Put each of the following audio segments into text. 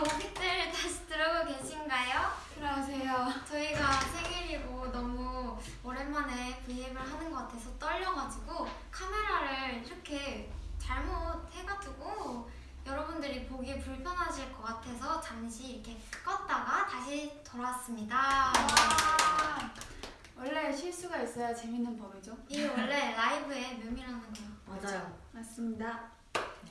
오빛들 다시 들어오고 계신가요? 들어오세요. 저희가 생일이고 너무 오랜만에 브이앱을 하는 것 같아서 떨려가지고 카메라를 이렇게 잘못 해가지고 여러분들이 보기 불편하실 것 같아서 잠시 이렇게 껐다가 다시 돌아왔습니다. 와. 원래 실수가 있어야 재밌는 법이죠. 이게 원래 라이브의 묘미라는 거예요. 맞아요. 맞습니다.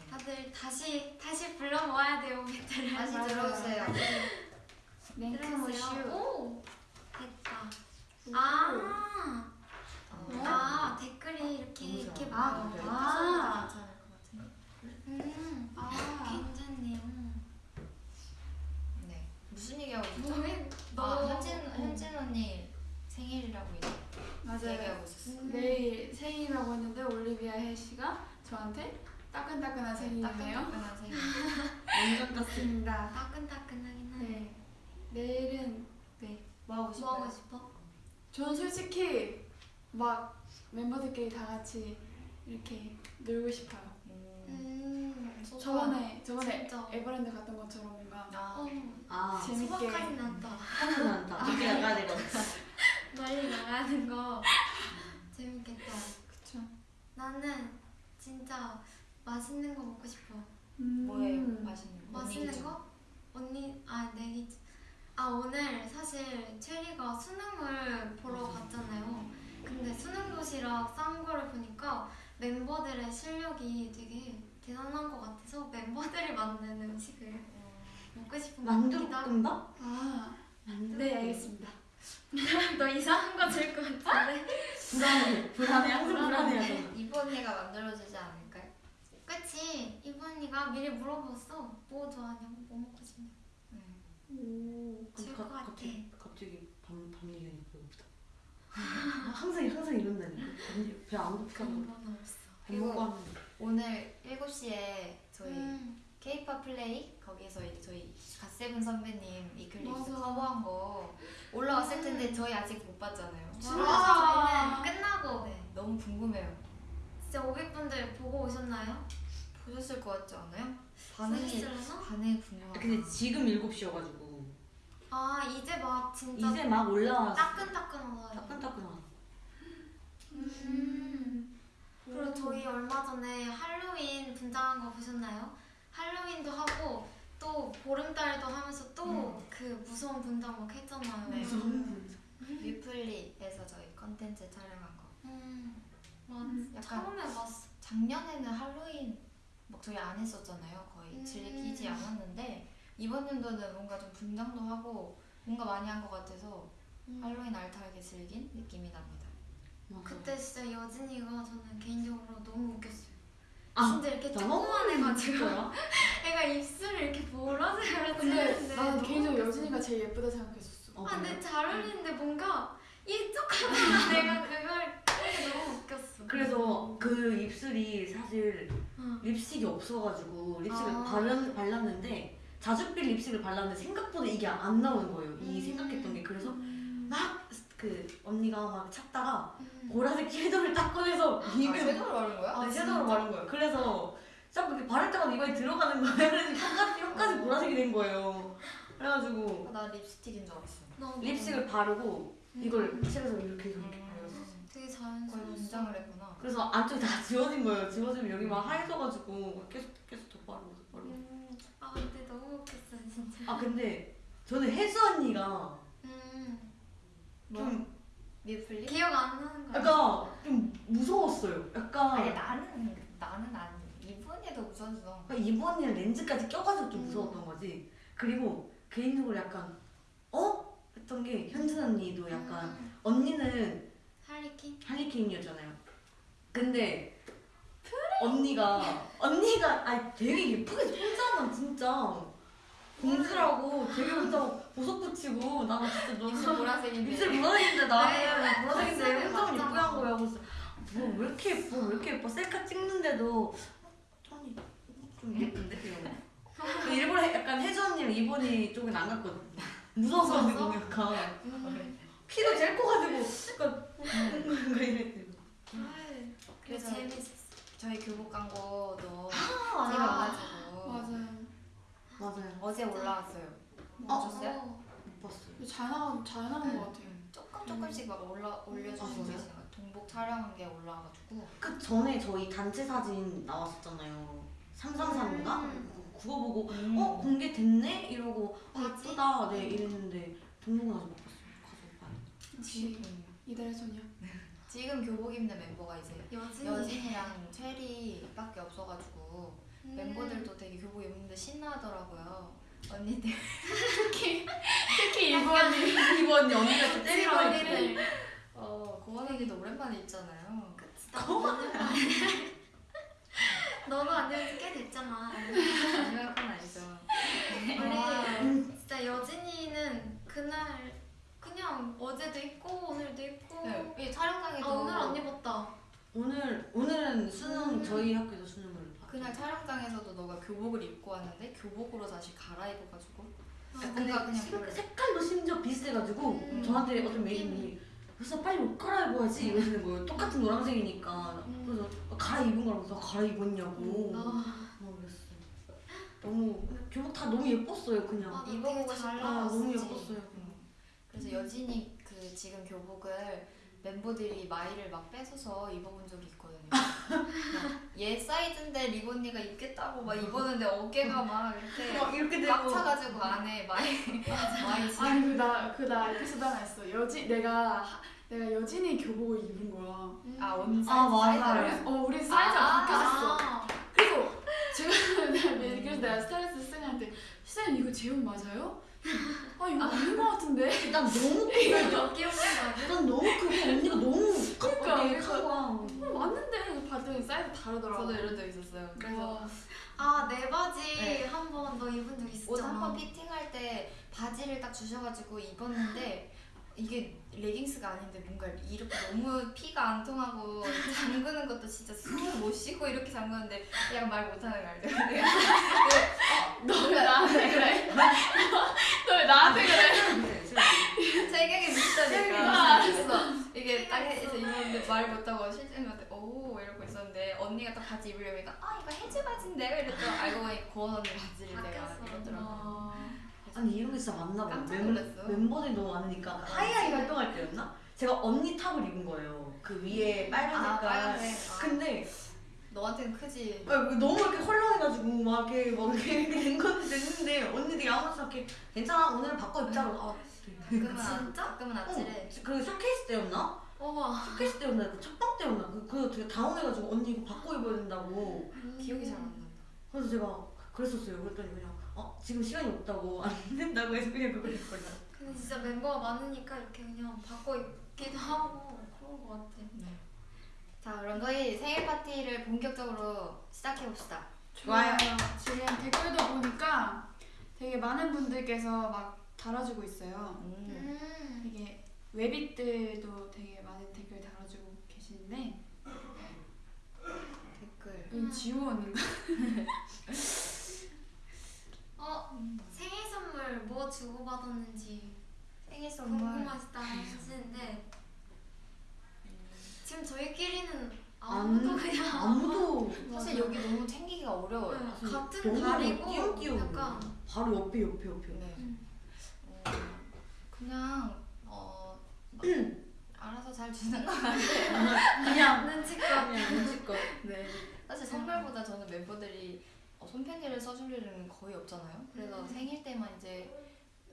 다들 다시 다시 불러 모아야 돼요, 오빛들을. 다시. 들어오세요. 들어오세요. 랭크모슈. 오, 됐다. 아. 어. 아 댓글이 이렇게 이렇게 좋아. 아, 보여요. 아. 괜찮을 것 같은데. 음, 아. 괜찮네요. 네. 무슨 얘기하고 있었죠? 너무 아, 너 현진 현진 언니 생일이라고. 얘기하고 있었어. 내일 생일이라고 했는데 올리비아 혜씨가 저한테 따끈따끈한 생일이네요. 따끈따끈한 생일. 완전 떴습니다. 따끈따끈하긴 하네. 네. 내일은 네. 뭐 하고 뭐 싶어요? 하고 싶어? 저는 솔직히 막 멤버들끼리 다 같이 이렇게 놀고 싶어요. 음. 음, 저번에 저번에 진짜. 에버랜드 갔던 것처럼 뭔가 아, 어, 아, 재밌게. 소박하진 않다. 하는 않다. 이렇게 나가야 되거든. 멀리 나가는 거 재밌겠다. 그쵸. 나는 진짜 맛있는 거 먹고 싶어. 음. 뭐예요? 맛있는 거? 맛있는 거? 언니 아 내기 아 오늘 사실 체리가 수능을 보러 갔잖아요. 근데 수능 도시락 싼 거를 보니까 멤버들의 실력이 되게 대단한 것 같아서 멤버들이 만든 음식을 먹고 싶은. 만두볶음밥? 아, 만두. 네 알겠습니다. 너 이상한 거 줄 것 같은데? 불안해. 불안해. 불안해하잖아. 이브 언니가 만들어주지 않을까요? 그치 이브 언니가 미리 물어봤어. 뭐 좋아하냐고 뭐 먹고 싶냐고. 것 같아. 갑자기 갑자기 밤, 밤 얘기하니까 배고프다. 항상 항상 이런다니까. 배 안 고프다고. 근본 없어. 하는 오늘 7시에 저희 음. 케이팝 플레이 거기서 이제 저희 갓세븐 선배님 이클립스 맞아. 커버한 거 올라왔을 음. 텐데 저희 아직 못 봤잖아요. 진짜 와. 저희는 끝나고 네, 너무 궁금해요. 진짜 500분들 보고 오셨나요? 보셨을 것 같지 않아요? 반응이? 반응이 궁금하다. 근데 지금 7시여가지고 아 이제 막 진짜 이제 막 올라와서 따끈따끈하다. 따끈따끈하다. 음. 그리고 저희 얼마 전에 할로윈 분장한 거 보셨나요? 할로윈도 하고 또 보름달도 하면서 또 그 무서운 분장 막 했잖아요. 네. 무슨 뮤플리에서 저희 컨텐츠 촬영한 거. 음. 맞 음, 약간 처음에 봤어. 작년에는 할로윈 막 저희 안 했었잖아요. 거의 음. 즐기지 않았는데 이번 연도는 뭔가 좀 분장도 하고 뭔가 많이 한 것 같아서 음. 할로윈 알타하게 즐긴 느낌이 납니다. 그때 진짜 여진이가 저는 개인적으로 너무 웃겼어요. 아, 진짜 이렇게? 조그만 해가지고? 애가 입술을 이렇게 보라색으로 근데 나는 개인적으로. 여진이가 제일 예쁘다 생각했었어. 어, 아, 근데 그래요? 잘 어울리는데 뭔가 이쪽 하다가 내가 그걸 하는 게 너무 웃겼어. 그래서 그 입술이 사실 어. 립스틱이 없어가지고 립스틱을 아. 바른, 발랐는데 자주필 립스틱을 발랐는데 생각보다 이게 안 나오는 거예요. 이 음. 생각했던 게 그래서 막 그 언니가 막 찾다가 음. 보라색 섀도우를 딱 꺼내서 입에 섀도우를 바른 거야? 아, 아, 섀도우를? 바른 거예요. 그래서 자꾸 이렇게 바를 때마다 이마에 들어가는 거예요. 그래서 혀까지, 혀까지 어. 보라색이 된 거예요. 그래가지고 아, 나 립스틱인 줄 알았어. 립스틱을 바르고 음. 이걸 칠해서 이렇게 이렇게 발랐어. 되게 자연스러워. 분장을 했구나. 그래서 안쪽이 다 지워진 거예요. 지워지면 여기 막 하얘져가지고 계속 계속 더 바르고 더 바르고. 음. 아 근데 너무 웃겼어 진짜. 아 근데 저는 혜수 언니가 음. 좀 뮤플리? 기억 안 나는 거야. 약간 좀 무서웠어요. 약간 아니 나는 나는 안 이번에도 웃었어. 그러니까 이번 언니는 렌즈까지 껴가지고 좀 음. 무서웠던 거지. 그리고 개인적으로 약간 어? 했던 게 현진 언니도 약간 음. 언니는 할리퀸? 할리퀸이었잖아요. 근데 언니가 언니가 아니 되게 예쁘게 혼자만 진짜 공주라고 되게 혼자 보석 붙이고 나는 진짜 너무 입술 보라색인데. 입술 보라색인데 나는 네, 보라색인데 맞아요. 혼자만. 예쁘게 한 거야. 그래서 뭐왜 이렇게 예뻐 왜 이렇게 예뻐 셀카 찍는데도 언니 좀 예쁜데 이러고 그 일부러 약간 혜주 언니랑 이번이 쪽은 안 갔거든. 무서워서 무서워서? 약간 음. 키도 제일 커가지고 약간 뭔가 이랬지. 그래서 재밌었어. 저희 교복 광고도 아, 찍어가지고 맞아요. 맞아요. 어제 올라왔어요. 어? 보셨어요? 어, 못 봤어요. 잘 나온 잘 나온 것 같아요. 조금 조금씩 막 올라 아, 올려주시고 진짜요? 계시는. 동복 촬영한 게 올라와가지고. 그 전에 저희 단체 사진 나왔었잖아요. 삼삼삼인가? 음. 그거 보고 음. 어 공개됐네 이러고 어 바지? 예쁘다 네 이랬는데 등록은 아직 못 봤어요. 가서 봐요. 역시 음. 이달의 소녀. 지금 교복 입는 멤버가 이제 여진이. 여진이랑 체리밖에 없어가지고 음. 멤버들도 되게 교복 입는데 신나하더라고요. 언니들 특히 특히 이번이 이번 언니가 또 때리라고 찌머리를. 했는데 어 고원 언니도 오랜만에 입잖아요. 그치, 나도 오랜만에. 너도 안녕 지꽤 됐잖아. 아니면 건 아니죠. 우리 진짜 여진이는 그날 그냥 어제도 입고 오늘도 입고 네, 이아 촬영장에도 오늘 안 입었다. 오늘 오늘은 수능 음. 저희 학교도 수능을 봤죠. 그날 촬영장에서도 너가 교복을 입고 왔는데 교복으로 다시 갈아입어가지고 아, 근데 뭔가 그냥 색-. 색깔도 심지어 비슷해가지고 음. 저한테 어떤 매니저님이 그래서 빨리 옷 갈아입어야지 이러시는 거예요. 똑같은 노란색이니까 음. 그래서 갈아입은 거라서 갈아입었냐고 아, 뭐 그랬어. 너무 교복 다 너무 예뻤어요 그냥. 아, 입어보고 싶다. 아, 너무. 예뻤어요. 음. 그래서 여진이 그 지금 교복을 멤버들이 마이를 막 뺏어서 입어본 적이 있거든요. 얘 사이즈인데 립 언니가 입겠다고 막 입었는데 어깨가 막 이렇게 막 이렇게 되고 꽉 차가지고 안에 마이 마이 지 아니 그나그나 에피소드 하나 있어. 여진 내가 하- 내가 여진이 교복을 입은 거야. 음. 아 언니 아, 사이즈 맞아요. 사이즈를? 어 우리 사이즈가 아, 바뀌었어. 아, 그래서 제가 내가 그래서 내가 스타일리스트 쌤한테 쌤 이거 제옷 맞아요? 아 이거 아닌 것 같은데. 일단 너무 크고 몇 개월 아니야? 일단 너무 크고 언니가 너무 그러니까, 그래서- 큰 거야. 어, 맞는데 그래서 봤더니 사이즈 다르더라고. 저도 이런 적 있었어요. 그래서 와. 아, 내 바지 네. 한번 너 입은 적옷 있었잖아. 한번 피팅할 때 바지를 딱 주셔가지고 입었는데 이게 레깅스가 아닌데 뭔가 이렇게 너무 피가 안 통하고 잠그는 것도 진짜 숨을 못 쉬고 이렇게 잠그는데 그냥 말 못하는 거 알죠? 너왜 나한테 그래? 너왜 나한테 그래? 체격이 아, 비슷하니까 알았어. 이게 딱 해서 입었는데 말 못하고 실장님한테 오 이러고 있었는데 언니가 딱 바지 입으려니까 아 이거 해주 바지인데 이랬더니 알고 보니 고원 언니 바지를 내가. 입었더라고 어, 아니 이런 게 진짜 많나 봐요. 깜짝 멤- 놀랐어. 멤버들이 너무 많으니까 하이하이 활동할 때였나? 제가 언니 top을 입은 거예요. 그 위에 빨간 아 색깔. 빨간색 아, 근데 너한테는 크지 아, 너무 이렇게 헐렁해가지고 막 이렇게 막 이렇게 이렇게 된 건데 됐는데 언니들이 아무렇지 않게 괜찮아 오늘 바꿔 입자고. 아, 가끔은 아- 진짜? 가끔은 어, 아찔해 그 쇼케이스 때였나? 우와. 쇼케이스 때였나? 그 첫방 때였나? 그, 그 되게 당황해가지고 언니 이거 바꿔 입어야 된다고. 기억이 잘 안 난다 그래서 제가 그랬었어요. 그랬더니 그냥 어 지금 시간이 없다고 안 된다고 해서 그냥 그걸 입거든요. 근데 진짜 멤버가 많으니까 이렇게 그냥 바꿔 입기도 하고 그런 거 같아. 자 그럼 저희 생일 파티를 본격적으로 시작해 봅시다. 좋아요. 지금 댓글도 보니까 되게 많은 분들께서 막 달아주고 있어요. 음. 되게 웹잇들도 되게 많은 댓글 달아주고 계시는데 댓글. 여기 지우 언니인가? 어, 생일 선물 뭐 주고 받았는지 생일 선물. 궁금하시다 하시는데 지금 저희끼리는 아무도 그냥 아무도 사실 여기 너무 챙기기가 어려워요. 네, 같은 달이고 띄엄띄엄 약간 바로 옆에 옆에 옆에. 네. 음. 어, 그냥 어막 알아서 잘 주는 거 같아요. 그냥 눈치껏 그냥 눈치껏. 네. 사실 선물보다 저는 멤버들이 어, 손편지를 써줄 일은 거의 없잖아요. 그래서 음. 생일 때만 이제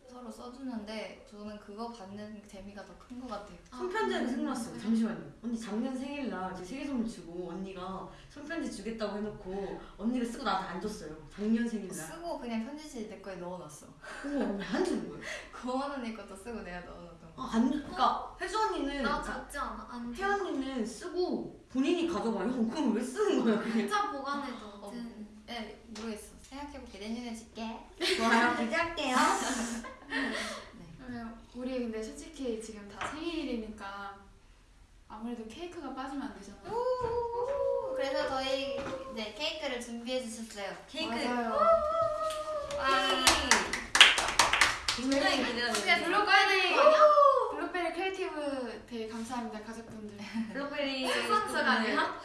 서로 써주는데 저는 그거 받는 재미가 더 큰 것 같아요. 손편지가 생각났어요. 잠시만요. 언니 작년 생일날 제 생일 선물 주고 언니가 손편지 주겠다고 해놓고 언니가 쓰고 나한테 안 줬어요. 작년 생일날. 쓰고 그냥 편지지 내 거에 넣어놨어. 그거 언니 안 주는 거예요. 고원 언니 것도 쓰고 내가 넣어놨던 거. 아, 안 주. 그러니까 혜주 언니는 나 줬지 않아? 안 줘. 혜연 언니는 쓰고 본인이 가져가요. 그럼 왜 쓰는 거야 그게? 혼자 보관해두거든. 네, 모르겠어. 생각해볼게. 내년에 줄게. 좋아요. 기대할게요. 그러면 우리 근데 솔직히 지금 다 생일이니까 아무래도 케이크가 빠지면 안 되잖아요. 우! 그래서 저희 네 케이크를 준비해 주셨어요. 케이크. 맞아요. 와. 굉장히 기대가 그게 돼요. 들어가야 되는 거 아니야? 블록베리 크리에이티브 되게 감사합니다 가족분들. 블록베리 스폰서가 아니야?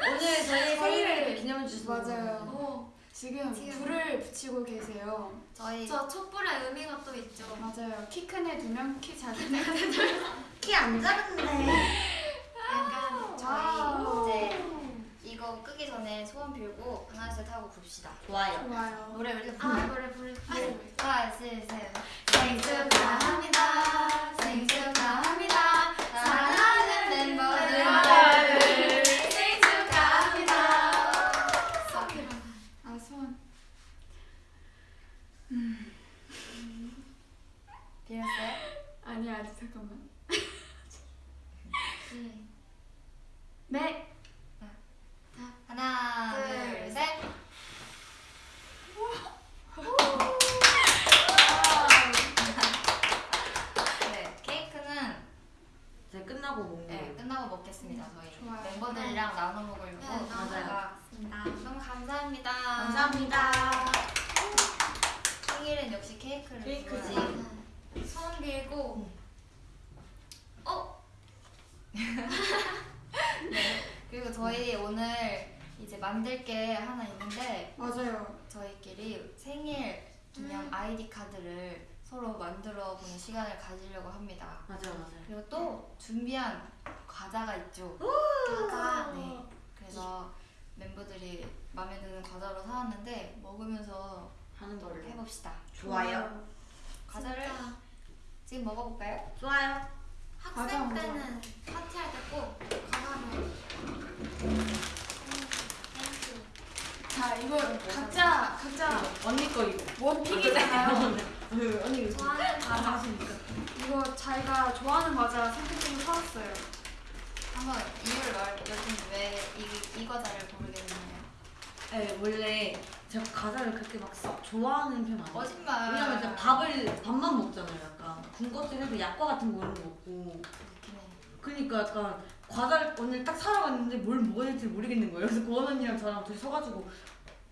오늘 저희 생일을 기념해 주셔서 맞아요. 어. 지금 지금. 불을 붙이고 계세요. 저희 저 촛불의 의미가 또 있죠. 맞아요. 키 큰 애 두 명, 키 작은 애. 키안 작은데. 약간 저희 와우. 이제 이거 끄기 전에 소원 빌고 둘 하고 봅시다. 좋아요. 좋아요. 노래 우리 아 노래 부를 때 네. 하나 둘 셋. 생일 축하합니다. 생일 축하합니다. 아니 아직 잠깐만. 네. 네. 하나 둘, 둘 셋. 네 케이크는 이제 끝나고 먹는 네, 거. 끝나고 먹겠습니다 저희 좋아요. 멤버들이랑 나눠 먹으려고 네, 맞아요. 먹겠습니다. 너무 감사합니다. 감사합니다. 생일은 역시 케이크를 케이크지. 네. 손 빌고 어? 그리고 저희 오늘 이제 만들 게 하나 있는데 맞아요. 저희끼리 생일 기념 음. 아이디 카드를 서로 만들어 보는 시간을 가지려고 합니다. 맞아요, 맞아요. 그리고 또 준비한 과자가 있죠. 과자. 네. 그래서 멤버들이 마음에 드는 과자로 사왔는데 먹으면서 하는 거를. 해봅시다. 좋아요. 과자를 진짜 지금 먹어볼까요? 좋아요. 과자 학생 먼저. 때는 파티할 때 꼭 과자를 자 이거 각자 각자 언니 거 이거. 원픽이잖아요. 그 언니 이거. 좋아하는 다 과자. 이거 자기가 좋아하는 과자 선택해서 사왔어요. 한번 이유를 말해주면 왜이 이 과자를 고르게 됐나요? 네, 원래 제가 과자를 그렇게 막 썩 좋아하는 편 아니에요. 거짓말. 왜냐면 이제 밥을 밥만 먹잖아요. 약간 군것질 해도 약과 같은 거 이런 거 먹고. 해. 그러니까 약간 과자를 오늘 딱 사러 갔는데 뭘 먹어야 될지 모르겠는 거예요. 그래서 고원 언니랑 저랑 둘이 서가지고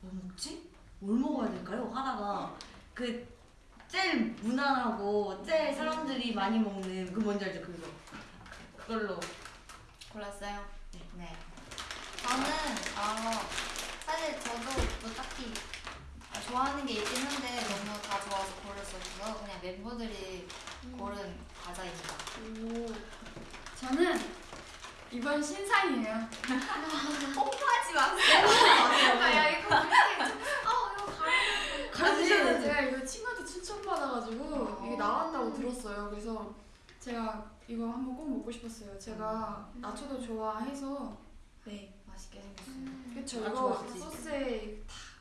뭐 먹지? 뭘 먹어야 될까요? 하다가 그 제일 무난하고 제일 사람들이 많이 먹는 그 뭔지 알죠? 그거 그걸로 골랐어요? 네. 저는 어, 사실 저도 뭐 딱히 좋아하는 게 있긴 한데 너무 다 좋아서 고를 수 없어서 그냥 멤버들이 고른 과자입니다. 오. 저는 이번 신상이에요. 뽀뽀하지 마세요. 아, 야 이거 그렇게 좀- 어 이거 가려 가르치셔야 제가 이거 친구한테 추천받아가지고 이게 나왔다고 들었어요. 그래서 제가 이거 한번 꼭 먹고 싶었어요. 제가 나초도 좋아해서 네. 맛있게 생겼어요. 그쵸 아, 이거. 소스에 다 어,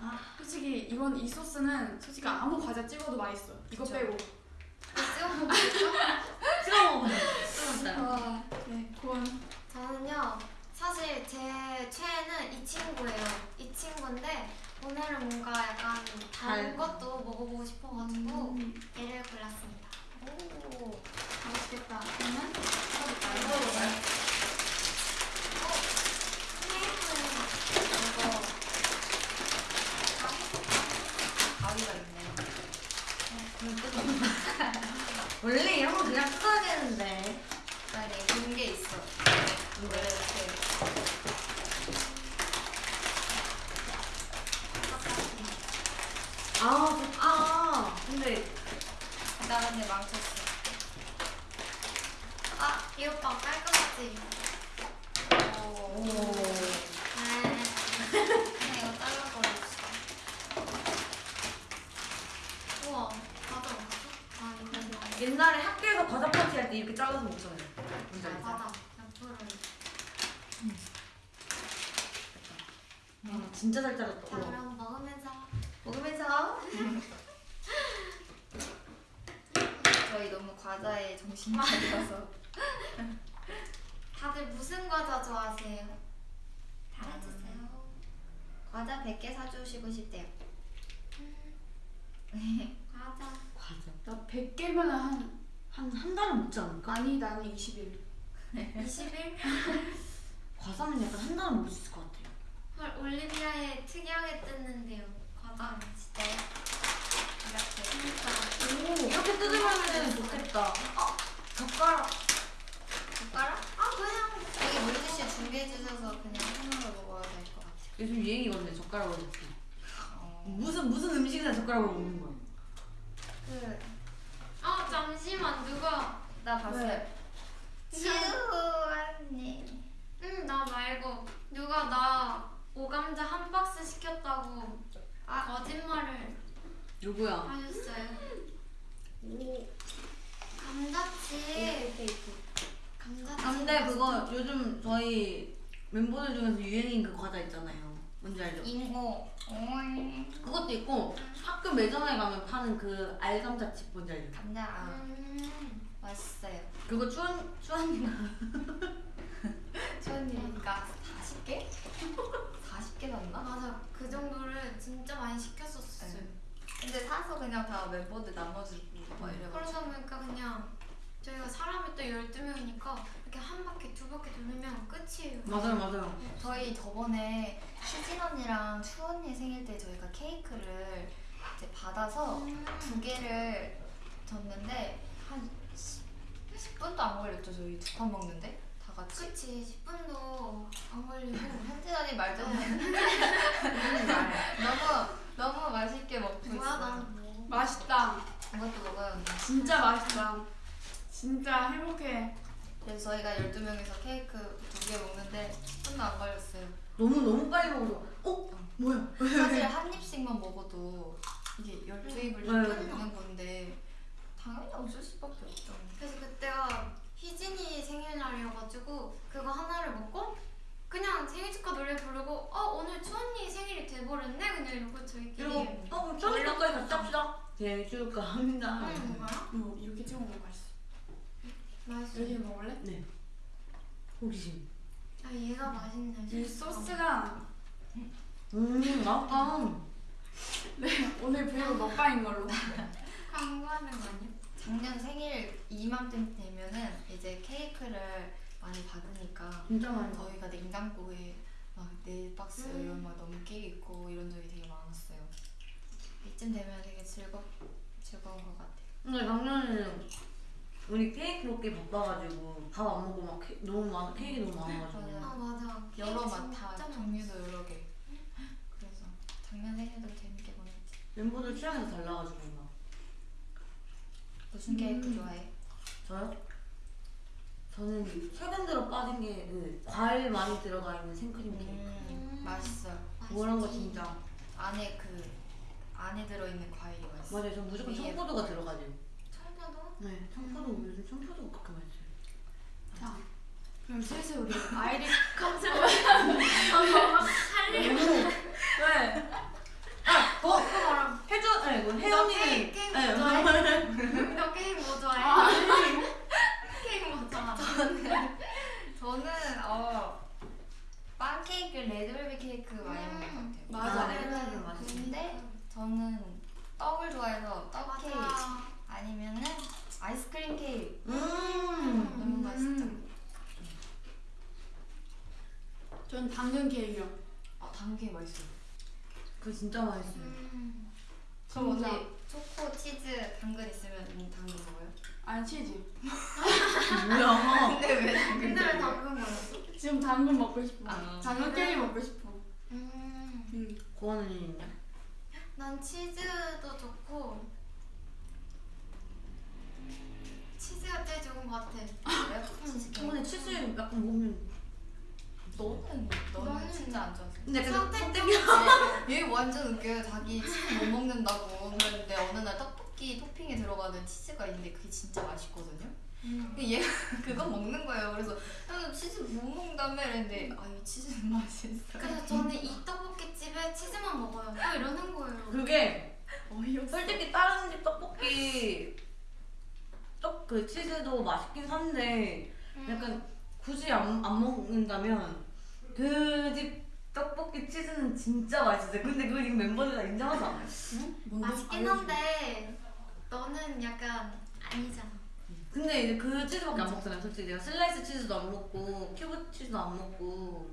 아. 솔직히 이건 이 소스는 솔직히 아무 과자 찍어도 맛있어. 이거 그쵸. 빼고. 찍어 먹을까? 찍어 먹어요. 찍었어요. 아, 네. 고원. 저는요 사실 제 최애는 이 친구예요. 이 친구인데 오늘은 뭔가 약간 다른 달- 것도 먹어보고 싶어가지고 음, 얘를 골랐습니다. 오. 맛있겠다. 그러면 먹어볼까요? 케이크는 이거 가위가 있네요. 원래 이런 거 그냥 써야 되는데. 아니 된게 있어. 원래 이렇게 아, 저- 아, 근데 나 근데 망쳤어. 아, 이 오빠 깔끔하지? 오. 오. 네. 그냥 이거 잘라버렸어. 우와, 맞아, 맞아? 아, 이거 좋아. 옛날에 학교에서 과자 파티 할 때 이렇게 잘라서 먹잖아요. 뭔지 알죠? 맞아. 옆으로. 아, 진짜 잘 잘랐다. 자, 우와. 그럼 먹으면서. 먹으면서 저희 너무 과자에 정신이 없어서. 다들 무슨 과자 좋아하세요? 잘해주세요. 과자 100개 사주시고 싶대요. 과자. 나 100개면 한 한 한 달은 먹지 않을까? 아니 나는 20일. 20일? 과자는 약간 한 달은 먹을 수 있을 것 같아요. 헐, 올리비아에 특이하게 뜯는데요. 과자. 진짜요? 이렇게. 진짜. 이렇게 뜯으면은 좋겠다. 어, 젓가락. 젓가락? 아, 그냥. 여기 물티슈 준비해 주셔서 그냥 손으로 먹어야 될 것 같아요. 요즘 유행이거든요. 젓가락으로 먹기. 무슨 무슨 음식이나 젓가락으로 먹는 거야. 그, 아 잠시만 누가 나 봤어요. 네. 주언니. 응 나 말고 누가 나 오감자 한 박스 시켰다고 아. 거짓말을 누구야? 하셨어요. 감자칩. 감자칩. 아, 근데 그거 요즘 저희 멤버들 중에서 유행인 그 과자 있잖아요. 뭔지 알죠? 오이. 그것도 있고 학교 매점에 가면 파는 그 알감자칩 뭔지 알죠? 감자. 음. 맛있어요. 그거 추한 추한이가 주언니가 40개? 40개 샀나? 맞아 그 정도를 진짜 많이 시켰었어요. 네. 근데 사서 그냥 다 멤버들 나눠주고 막 이래가지고. 그러다 보니까 그냥 저희가 사람이 또 12명이니까 이렇게 한 바퀴 두 바퀴 돌리면 끝이에요. 맞아요 맞아요. 저희 저번에 희진 언니랑 추 언니 생일 때 저희가 케이크를 이제 받아서 음. 두 개를 줬는데 한 10, 분도 안 걸렸죠 저희 두 판 먹는데 다 같이 그치 10분도 안 걸리고 현진 언니 말좀 너무 너무 맛있게 먹고 난 뭐. 맛있다. 이것도 먹어요 언니. 진짜 맛있다. 진짜 행복해. 그래서 저희가 12명이서 케이크 두 개 먹는데 10분도 안 걸렸어요 너무 너무 빨리 먹어서 어 뭐야? 사실 한 입씩만 먹어도 이게 12입을 네. 먹는 건데 당연히 없을 수밖에 없죠 그래서 그때가 희진이 생일날이어가지고 그거 하나를 먹고 그냥 생일 축하 노래 부르고 어 오늘 추언니 생일이 돼버렸네 그냥 이러고 저희끼리 그리고 어 그럼 천리까지 같이 합시다. 생일 축하합니다. 응 뭐야? 어, 이렇게 찍어 먹으면 맛있어. 맛있어 이렇게 먹을래? 네. 호기심. 아 얘가 맛있네 이 소스가 음 맛있다. 네 오늘 브이로그 먹방인 걸로. 광고하는 거 아니야? 작년 생일 이맘때 되면은 이제 케이크를 많이 받으니까 진짜 맛있어. 저희가 냉장고에 막네 박스 음. 이런 막 넘게 있고 이런 적이 되게 많았어요. 이쯤 되면 되게 즐겁 즐거운 것 같아요. 근데 작년에는 우리 케이크 먹기 바빠가지고 밥 안 먹고 막 케, 너무 많아 케이크 너무 많아가지고. 아 맞아 여러 케이크 맛다 진짜 종류도 여러 개. 그래서 작년 생일도 재밌게 보냈지. 멤버들 취향이 달라가지고 막 무슨 케이크 음. 좋아해? 저요? 저는 최근 들어 빠진 게 그 과일 많이 들어가 있는 생크림 케이크 음, 음. 맛있어요. 그런 거. 진짜 안에 그 안에 들어있는 과일이 맛있어. 맞아요 저 무조건 위에 청포도가 들어가죠 청포도? 네 청포도 요즘 청포도가 그렇게 맛있어요 자 그럼 슬슬 우리 아이리 컨셉. 왜? 아! 더! 해줘! 네, 뭐 혜연이 케이크, 케이크 네, 좋아해? 뭐- 너 게임 뭐 좋아해? 아, 게임 뭐 좋아해? 저는 어 빵케이크, 레드벨벳 케이크 많이 먹는 것 같아요. 맞아. 아, 레드벨벳. 근데 저는 떡을 좋아해서 떡 케이크 맞아 아니면은 아이스크림 케이크 음 너무 맛있죠. 전 당근 케이크요. 아 당근 케이크 맛있어요. 그거 진짜 맛있어요 음. 진짜. 언니 초코, 치즈, 당근 있으면 언니 당근 먹어요? 아니 치즈. 뭐야 근데 왜 당근 근데 왜? 당근 거였어? 지금 당근 먹고 싶어. 아. 당근 그래? 먹고 싶어. 음. 음. 고원은 있냐? 난 치즈도 좋고 치즈가 제일 좋은 것 같아. 근데 치즈 약간 먹으면 너는 너는 너는 진짜 안 좋아해. 근데 선택 얘 완전 웃겨요. 자기 치즈 못 먹는다고 그랬는데 어느 날 떡볶이 토핑에 들어가는 치즈가 있는데 그게 진짜 맛있거든요. 근데 얘가 그거 먹는 거예요. 그래서 나는 치즈 못 먹는다며 이랬는데 아이 치즈는 맛있어. 그래서 저는 이 떡볶이 집에 치즈만 먹어요. 또 이러는 거예요. 그게 어이없어. 솔직히 다른 집 떡볶이 떡 그 치즈도 맛있긴 한데 음. 약간 굳이 안, 안 먹는다면 그 집 떡볶이 치즈는 진짜 맛있어요. 근데 그걸 지금 멤버들 다 인정하지 않아요? 맛있긴 한데 너는 약간 아니잖아. 근데 이제 그 치즈밖에 안 먹잖아요. 솔직히 내가 슬라이스 치즈도 안 먹고 큐브 치즈도 안 먹고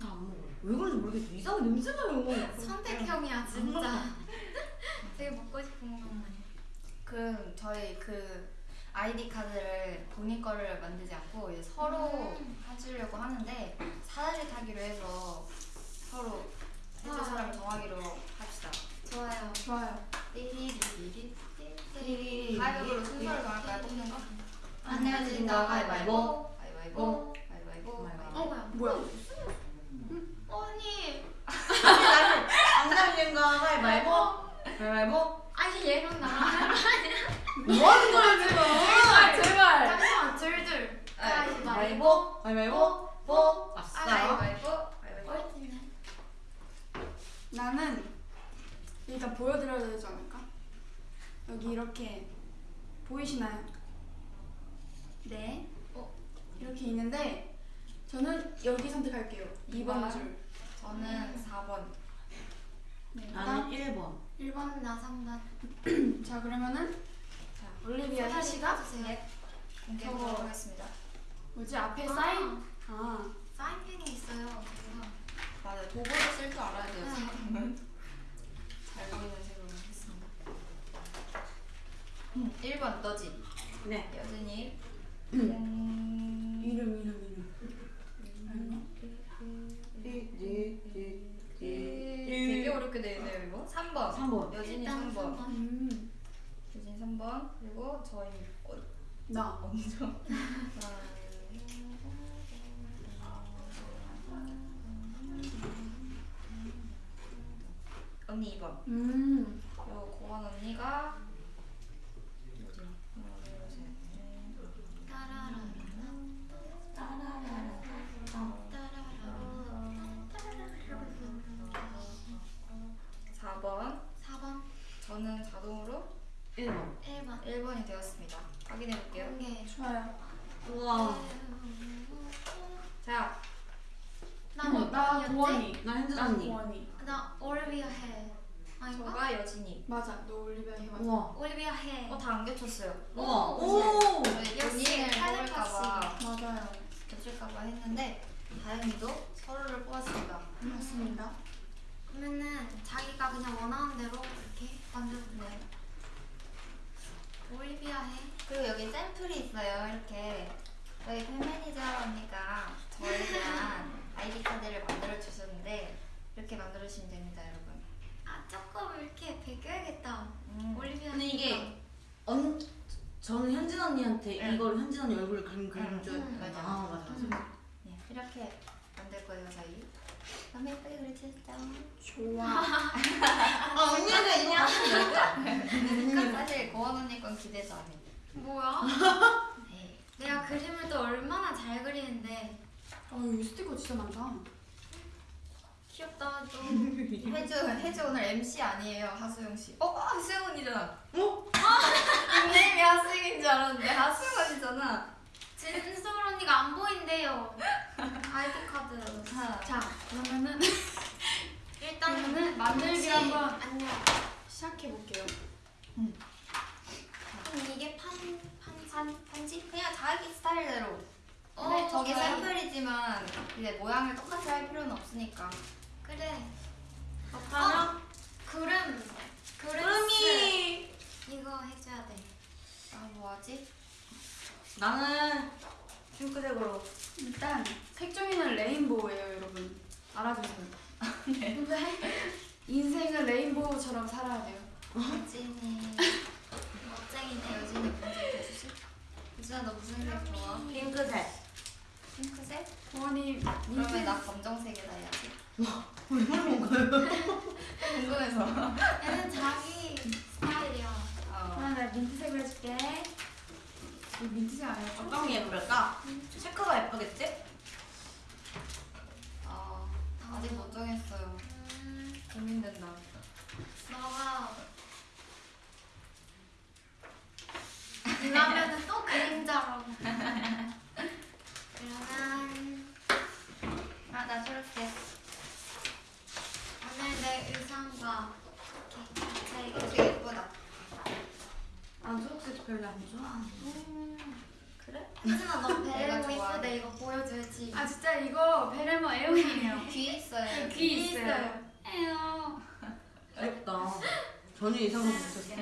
다 안 먹어요. 왜 그런지 모르겠어. 이상하게 냄새나요. 선택형이야 진짜. 되게 먹고 싶은 것만. 그 저희 그 아이디 카드를 본인 거를 만들지 않고 이제 서로 음. 해주려고 하는데 사다리 타기로 해서 서로 해줄 와. 사람을 정하기로 합시다. 좋아요. 좋아요. 띠리리리리 띠리리리. 가위바위보로 순서를 정할까요? 뽑는 거? 안 내어진다 가위바위보 가위바위보 가위바위보 어 뭐야? 뭐야? 언니. 안 내어진다 가위바위보 가위바위보 아니 얘랑 나랑 뭐 하는 거야 지금 제발 제발. 잠시만 둘둘. 가위바위보. 가위바위보 아싸 가위바위보. 나는 일단 보여드려야 되지 않을까? 여기 이렇게 보이시나요? 네. 어. 이렇게 있는데 저는 여기 선택할게요. 2번 이번. 줄. 저는 4번 네. 나는 1번 1번. 나 3번. 자 그러면은 자 올리비아 희씨가 주세요. 네. 공개하도록. 하겠습니다 뭐지 앞에 아. 사인? 아 사인펜이 있어요. 맞아요 도구를 쓸 줄 알아야 돼요 네. 사람은 잘 보이는 색으로 하겠습니다 음, 1번 너지 네 여진이 음... 어렵게 되어 있네요 이거 3번. 3번. 여진이 일단 3번. 3번. 음. 여진이 3번. 그리고 저희 어, 나. 언니죠 언니 2번 음. 그리고 고원 언니가 1번 1번. 1번이 되었습니다 확인해 볼게요 공개. 좋아요. 우와 자나 어, 뭐, 나? 고원이. 나 현진 나 언니 고원이. 나 올리비아 해. 아닌가? 저가 여진이 맞아. 너 올리비아 해 맞아. 우와 올리비아 해. 어 다 안 겹쳤어요 우와 오, 본인을 텔레파시. 뽑을까봐 맞아요. 겹칠까봐 했는데 다행히도 서로를 뽑았습니다 맞습니다. 그러면은 자기가 그냥 원하는 대로 이렇게 만들면 돼요. 올리비아 혜. 그리고 여기 샘플이 있어요 이렇게 저희 팬 매니저 언니가 저에 대한 아이디 카드를 만들어 주셨는데 이렇게 만들어 주시면 됩니다 여러분 아 조금 이렇게 베껴야겠다. 음. 올리비아. 근데 이게. 언 저는 현진 언니한테 응. 이걸 현진 언니 얼굴을 그린 그린 응. 줄 응. 맞아 맞아. 아 맞아 음. 네, 이렇게 만들 거예요 저희 너무 예쁘게 그려주셨죠? 좋아. 아 언니가 이거 하시면 사실 고원 언니 건 기대도 안 해. 뭐야? 네. 내가 그림을 또 얼마나 잘 그리는데 어 여기 스티커 진짜 많다. 귀엽다 좀. 혜주 혜주 오늘 MC 아니에요 하수영 씨. 어 하수영 언니잖아. 어? 닉네임이 하수영인 줄 알았는데 하수영 언니잖아. 진솔 언니가 안 보인대요. 아이디 카드. 자, 자 그러면은 일단은 그러면은 만들기 한번 안녕. 시작해 볼게요. 그럼 이게 판 판지 판 판지 그냥 자기 스타일대로. 어, 근데 저게 좋아요. 샘플이지만 이제 모양을 똑같이 할 필요는 없으니까. 그래. 그렇다면 그름 그름 구름이 이거 해줘야 돼. 아 뭐하지? 나는 핑크색으로 일단 색종이는 레인보우예요, 여러분. 알아주세요. 네. 인생은 레인보우처럼 살아야 돼요. 여진이 멋쟁이네. 여진이 먼저 해주시. 여진아 너 무슨 색 좋아? 핑크색 핑크색? 부모님 그러면 나 검정색에다 해야지. 얼마나 먹어요? 궁금해서. 얘는 자기 스타일이야. 어. 아, 나 민트색으로 해줄게. 이거 민트색 아니야? 어떤 게 예쁠까? 체크가 예쁘겠지? 어, 아직 못 정했어요. 음, 고민된다. 너가 그러면은 또 그림자라고. 그러면 아, 나 초록색. 오늘 내 의상과 이렇게 같이 초록색 예쁘다. 난 초록색 별로 안 좋아 음, 그래? 혜진아 너 베레모 좋아하는. 이쁘대 이거 보여줘야지. 아 진짜 이거 베레모 애용이에요. 귀 있어요. 귀 있어요. 에요. 귀엽다 전혀 예상을 못했어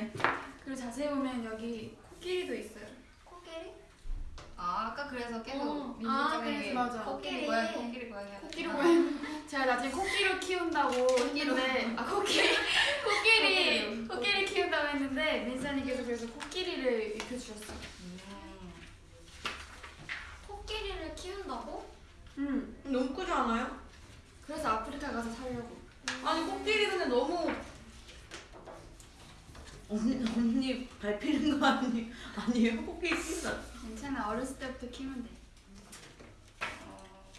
그리고 자세히 보면 여기 코끼리도 있어요. 아, 아 아까 그래서 계속 어. 아, 그래서 맞아. 코끼리. 고양이 코끼리 고양이 코끼리 고양이 제가 나중에 코끼리 키운다고 했는데 아 코끼리 코끼리 코끼리 키운다고 했는데 민사님께서 그래서 코끼리를 입혀주셨어요. 음. 코끼리를 키운다고? 음 너무 크지 않아요? 그래서 아프리카 가서 살려고. 아니 코끼리 근데 너무 언니 언니 밟히는 거 아니 아니에요? 코끼리 키운다. 괜찮아 어렸을 때부터 키우면 돼. 어.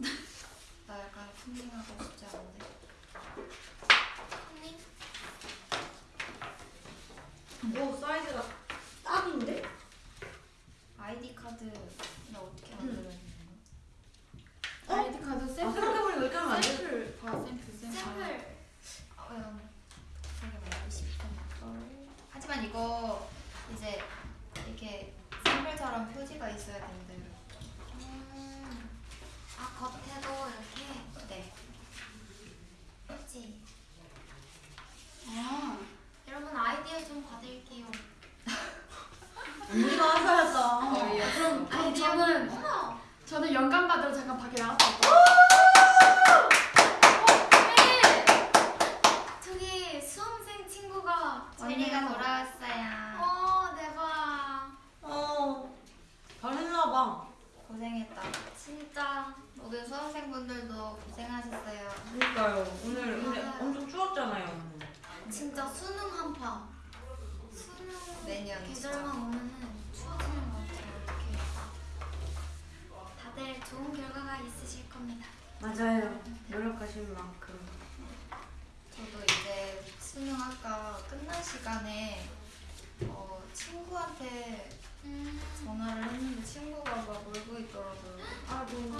나 약간 fun닝하고 싶지 않은데 손님? 오 사이즈가 딱인데? 아이디 카드 나 어떻게 만들었냐 어? 아이디 카드 아 샘플 생각해보니까 이렇게 하면 안 돼? 샘플 봐 샘플 샘플. 샘플. 아, 왜요? 되게 말하고 싶은 걸. 하지만 이거 이제 이렇게 샘플처럼 표지가 있어야 되는데. 음. 아 겉에도 이렇게 네. 그렇지. 아 여러분 아이디어 좀 받을게요. 언니가 하셔야죠. 어이없어. 그럼 그럼 아이디어. 저는. 저는 영감 받으러 잠깐 밖에 나갔다 올게요. 저기 수험생 친구가 제리가. 돌아왔어요. 어 대박. 어 잘했나봐. 고생했다. 진짜 모든 수험생분들도 고생하셨어요. 그러니까요. 오늘 근데 맞아요. 엄청 추웠잖아요. 진짜 수능 한파. 수능 내년 계절만 오면은 추워지는 것 같아요. 이렇게. 다들 좋은 결과가 있으실 겁니다. 맞아요. 노력하신 만큼. 저도 이제 수능 아까 끝난 시간에 어, 친구한테 음. 전화를 했는데 친구가 막 울고 있더라고요. 아이고.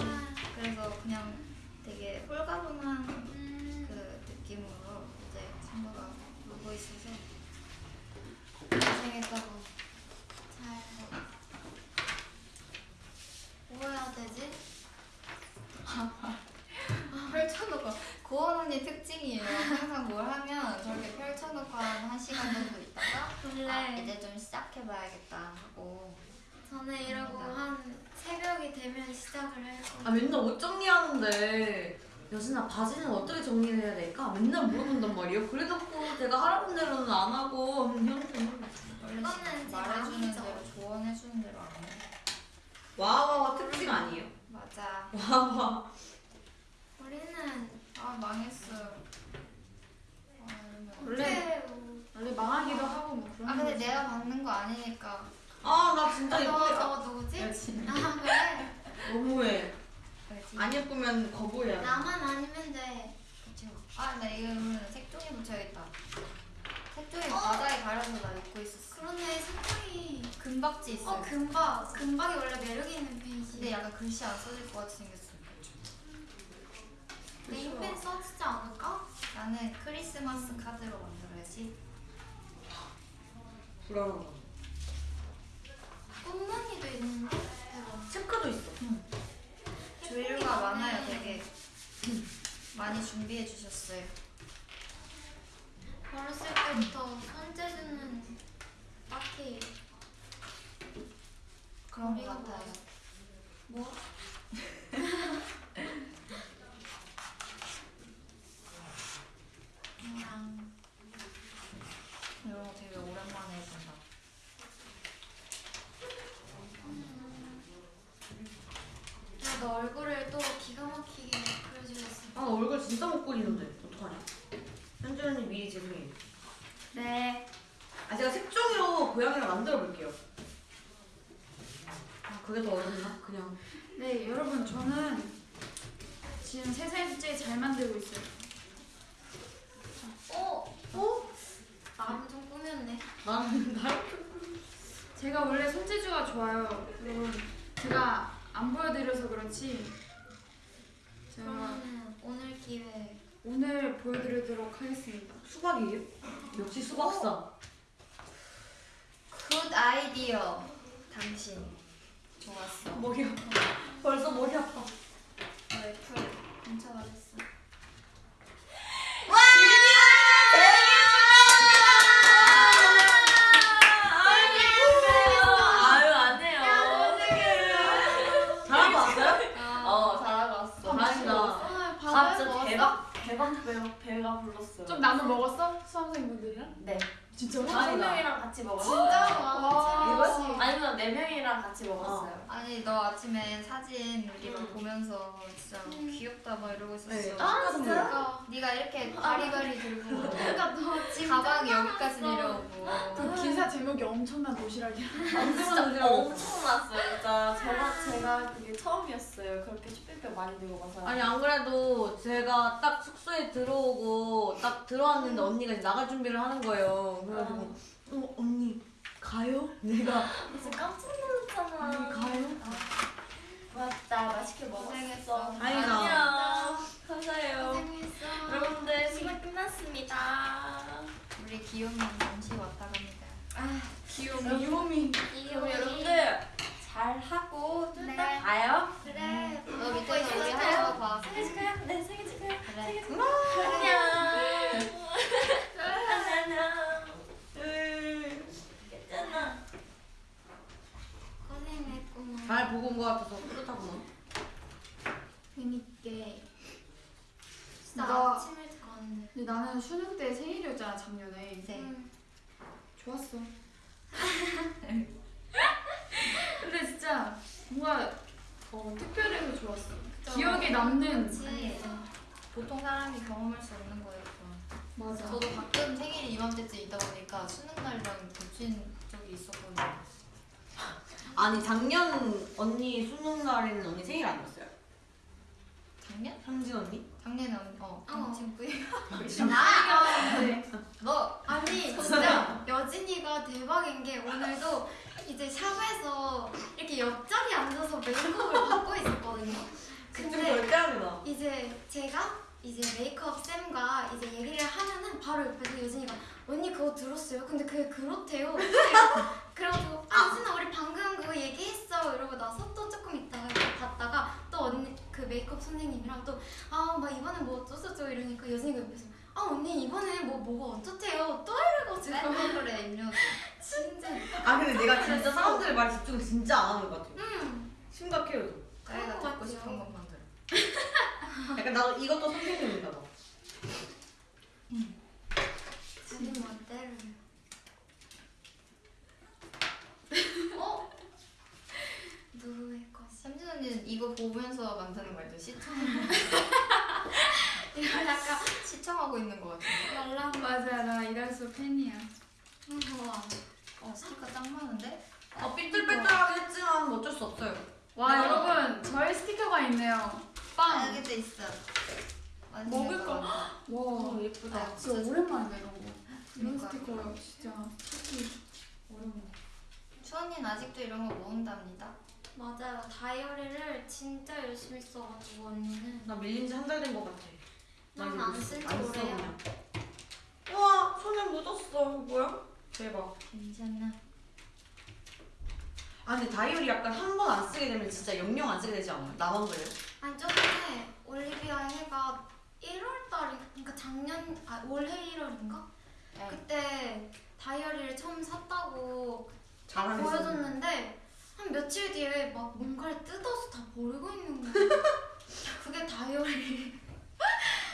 그래서 그냥 되게 홀가분한 음. 그 느낌으로 이제 친구가 울고 있어서 고생했다고. 잘. 뭐 해야 되지? 펼쳐놓고 고원 언니 특징이에요. 항상 뭘 하면 한 1시간 정도 있다가 원래 아, 이제 좀 시작해봐야겠다 하고 저는 이러고 한 새벽이 되면 시작을 할아 거예요. 맨날 옷 정리하는데 여진아 바지는 어떻게 정리를 해야 될까? 맨날 물어본단 말이에요. 그래놓고 제가 하라는 대로는 안 하고 그냥 원래 이거는 제 말해주는. 대로 조언해주는 대로 안 해. 와와와 특징 아니에요? 맞아. 와와 우리는 아 망했어요. 아, 원래 뭐- 원래 망하기도 하고 뭐 그런 아 근데 거지. 내가 받는 거 아니니까. 아 나 진짜 저, 예쁘게 저 누구지? 아 그래? 너무해. 그렇지. 안 예쁘면 거부해야 돼. 나만 아니면 돼. 그치. 아, 나 이거 그러면 색종이 붙여야겠다. 색종이 어? 바다에 가려서 나 입고 있었어. 그러네 색깔이. 금박지 있어. 어 금박. 금박이 원래 매력 있는 페이지. 근데 약간 글씨 안 써질 것 같이 생겼어. 네임펜 써지지 않을까? 나는 크리스마스 카드로 만들어야지. 불안한 거. 꽃무늬도 있는데. 대박. 체크도 있어. 조율가 예쁘게 많아요. 되게. 많이 준비해 주셨어요. 어렸을 때부터 손재주는 딱히 그런 것 같아요. 뭐? 그냥 이런 거 되게 오랜만에 해본다. 야, 너 얼굴을 또 기가 막히게 그려주셨어. 아 얼굴 진짜 못 그리는데 어떡하냐? 현주 언니 미리 죄송해요. 네. 아 제가 색종이로 고양이를 만들어 볼게요. 아 그게 더 어렵나? 그냥 네 여러분 저는 지금 세 살째 잘 만들고 있어요. 어? 어? 나름 좀 꾸몄네. 나는 나 제가 원래 손재주가 좋아요. 여러분 제가 안 보여드려서 그렇지 제가 그러면 오늘 기회. 오늘 보여드리도록 하겠습니다. 수박이에요? 역시 수박사. 굿 아이디어. 당신. 좋았어. 머리 아파. 벌써 머리 아파. 너의 풀 훔쳐가졌어. 아유 안 해요. 야, 너무 먹었어? 수험생분들이랑? 네. 진짜로? 다섯 명이랑 같이 먹었어요. 진짜 와. 와 이거 아니면 네 명이랑 같이 먹었어요. 아니 너 아침에 사진 우리 막 보면서 진짜 음. 귀엽다 막 이러고 있었어. 네. 아 진짜? 그러니까 네가 이렇게 바리바리 들고 그러니까 너 진짜 가방이 여기까지. 내려오고. 그 기사 제목이 엄청난 도시락이야. 진짜 엄청났어요. 진짜 제가 제가 그게 처음이었어요. 그렇게 쇼핑백 많이 들고 가서. 아니 안 그래도 제가 딱 숙소에 들어오고 딱 들어왔는데 언니가 이제 나갈 준비를 하는 거예요. 그래가지고 어 언니 가요? 내가 진짜 깜짝 놀랐잖아. 언니 가요? 맞다. 맛있게 먹었어. 다행이다. 안녕. 감사해요. 고생했어 여러분들 시간 끝났습니다. 우리 귀요미 잠시 왔다 갑니다. 아 귀요미. 귀요미. 그럼 여러분들 잘 하고 좀 이따 네. 봐요. 그래 너 밑에서 우리 거 봐. 생일 축하해. 네 생일 축하해. 그래. 생일 축하해. 안녕. 안녕. 괜찮아. 고생했구만 잘 보고 온 것 같아서 뿌듯하구나. 재밌게. 진짜 나- 아침 일찍 갔는데 근데 나는 수능 때 생일이었잖아 작년에. 네. 응. 좋았어. 근데 진짜 뭔가 어, 특별해서 좋았어. 기억에 남는. 그치 보통 사람이 경험할 수 없는. 그건. 맞아. 저도 가끔 생일이 이맘때쯤 있다 보니까 수능 날이랑 겹친 적이 있었거든요. 아니 작년 언니 수능 날에는 언니 생일 아니었어요? 작년? 현진 언니? 작년에 언- 어, 어. 친구 아 네. 너 아니 진짜 여진이가 대박인 게 오늘도 이제 샵에서 이렇게 옆자리에 앉아서 메이크업을 받고 있었거든요. 근데. 이제 제가 이제 메이크업 쌤과 이제 얘기를 하면은 바로 옆에서 여진이가 언니 그거 들었어요? 근데 그게 그렇대요. 그래가지고 아 여진아 우리 방금 그거 얘기했어 이러고 나서 또 조금 있다가 봤다가 또 언니 그 메이크업 선생님이랑 또 아 막 이번에 뭐 어쩌저쩌 이러니까 여진이가 옆에서 아 언니 이번에 뭐 뭐가 어쩌대요 또 이래가지고 맨날 그래 임료. 진짜 아 근데 내가 진짜 사람들 말 집중을 진짜 안 하는 것 같아요. 음 심각해요. 자기가 것 듣고. 싶은 것만. 약간 나도 이것도 선생님인가 봐. 자기 멋대로 어? 누구의 것이 삼진 언니는 이거 보면서 만드는 말죠. 시청. 이거 약간 시청하고 있는 것 같은데. 말라 맞아 나 이랄수 팬이야. 우와 어 스티커 짱 많은데? 아 삐뚤빼뚤하긴 했지만 뭐 어쩔 수 없어요. 와 여러분 저의 스티커가 있네요. 아 빵. 여기도 있어. 먹을 거. 와 예쁘다. 진짜 오랜만이다 이런 거. 이런 그러니까. 스티커 진짜 찾기 어려워. 추언니는 아직도 이런 거 모은답니다. 맞아요 다이어리를 진짜 열심히 써가지고 언니는 나 밀린 지 한 달된것 같아. 나난 이제 안 못- 쓴지 안 써, 오래요. 그냥. 우와 손에 묻었어. 이거 뭐야? 대박. 괜찮아. 아 근데 다이어리 약간 한 번 안 쓰게 되면 진짜 영영 안 쓰게 되지 않아요? 나만 그래요? 아니 저번에 올리비아 해가 1월달이 그러니까 작년 아 올해 1월인가 네. 그때 다이어리를 처음 샀다고 보여줬는데 한 며칠 뒤에 막 뭔가를 뜯어서 다 버리고 있는 거야. 그게 다이어리.